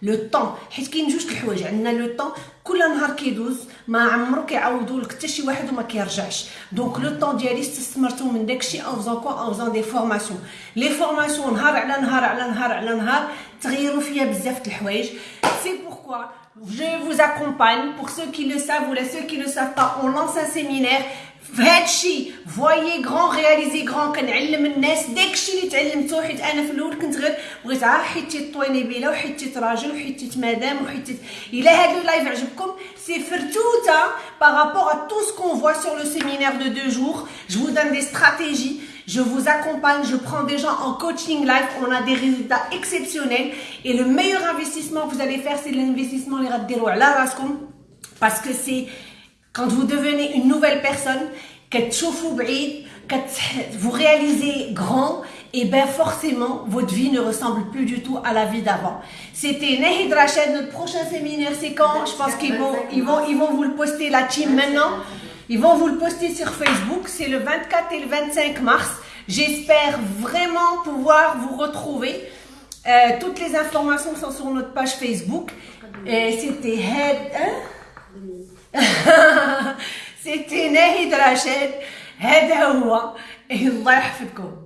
le temps. حيت كاين جوج الحوايج عندنا le temps كل نهار كيدوز ما عمرو كيعوضوا لك حتى شي واحد وما كيرجعش donc le temps ديالي استثمرته من داكشي en faisant quoi en faisant des formations les formations نهار على نهار على نهار على نهار تغيروا فيا بزاف د الحوايج c'est pourquoi je vous accompagne. Pour ceux qui le savent ou ceux qui ne le savent pas on lance un séminaire فهادشي voyez grand réalisez grand كنعلم الناس داكشي اللي تعلمته حيت أنا في الأول كنت غير بغيت عا حيتي الطوينيبيله وحيتي راجل وحيتي مدام وحيتي إلا هاد اللايف عجبكم سي فرتوتا بارابور ا تو سكون فوا سور لو سيمينير دو دو جور جو vous donne des stratégies. Je vous accompagne, je prends des gens en coaching live, on a des résultats exceptionnels. Et le meilleur investissement que vous allez faire c'est l'investissement les parce que c'est quand vous devenez une nouvelle personne, que vous réalisez grand, et bien forcément, votre vie ne ressemble plus du tout à la vie d'avant. C'était Nahid Rachid, notre prochain séminaire, c'est quand? Je pense qu'ils vont, ils vont, ils vont vous le poster, la team, maintenant. Ils vont vous le poster sur Facebook. C'est le 24 et le 25 mars. J'espère vraiment pouvoir vous retrouver. Euh, toutes les informations sont sur notre page Facebook. C'était Head... Hein? ستي ناهي دراشات هذا هو. الله يحفظكم.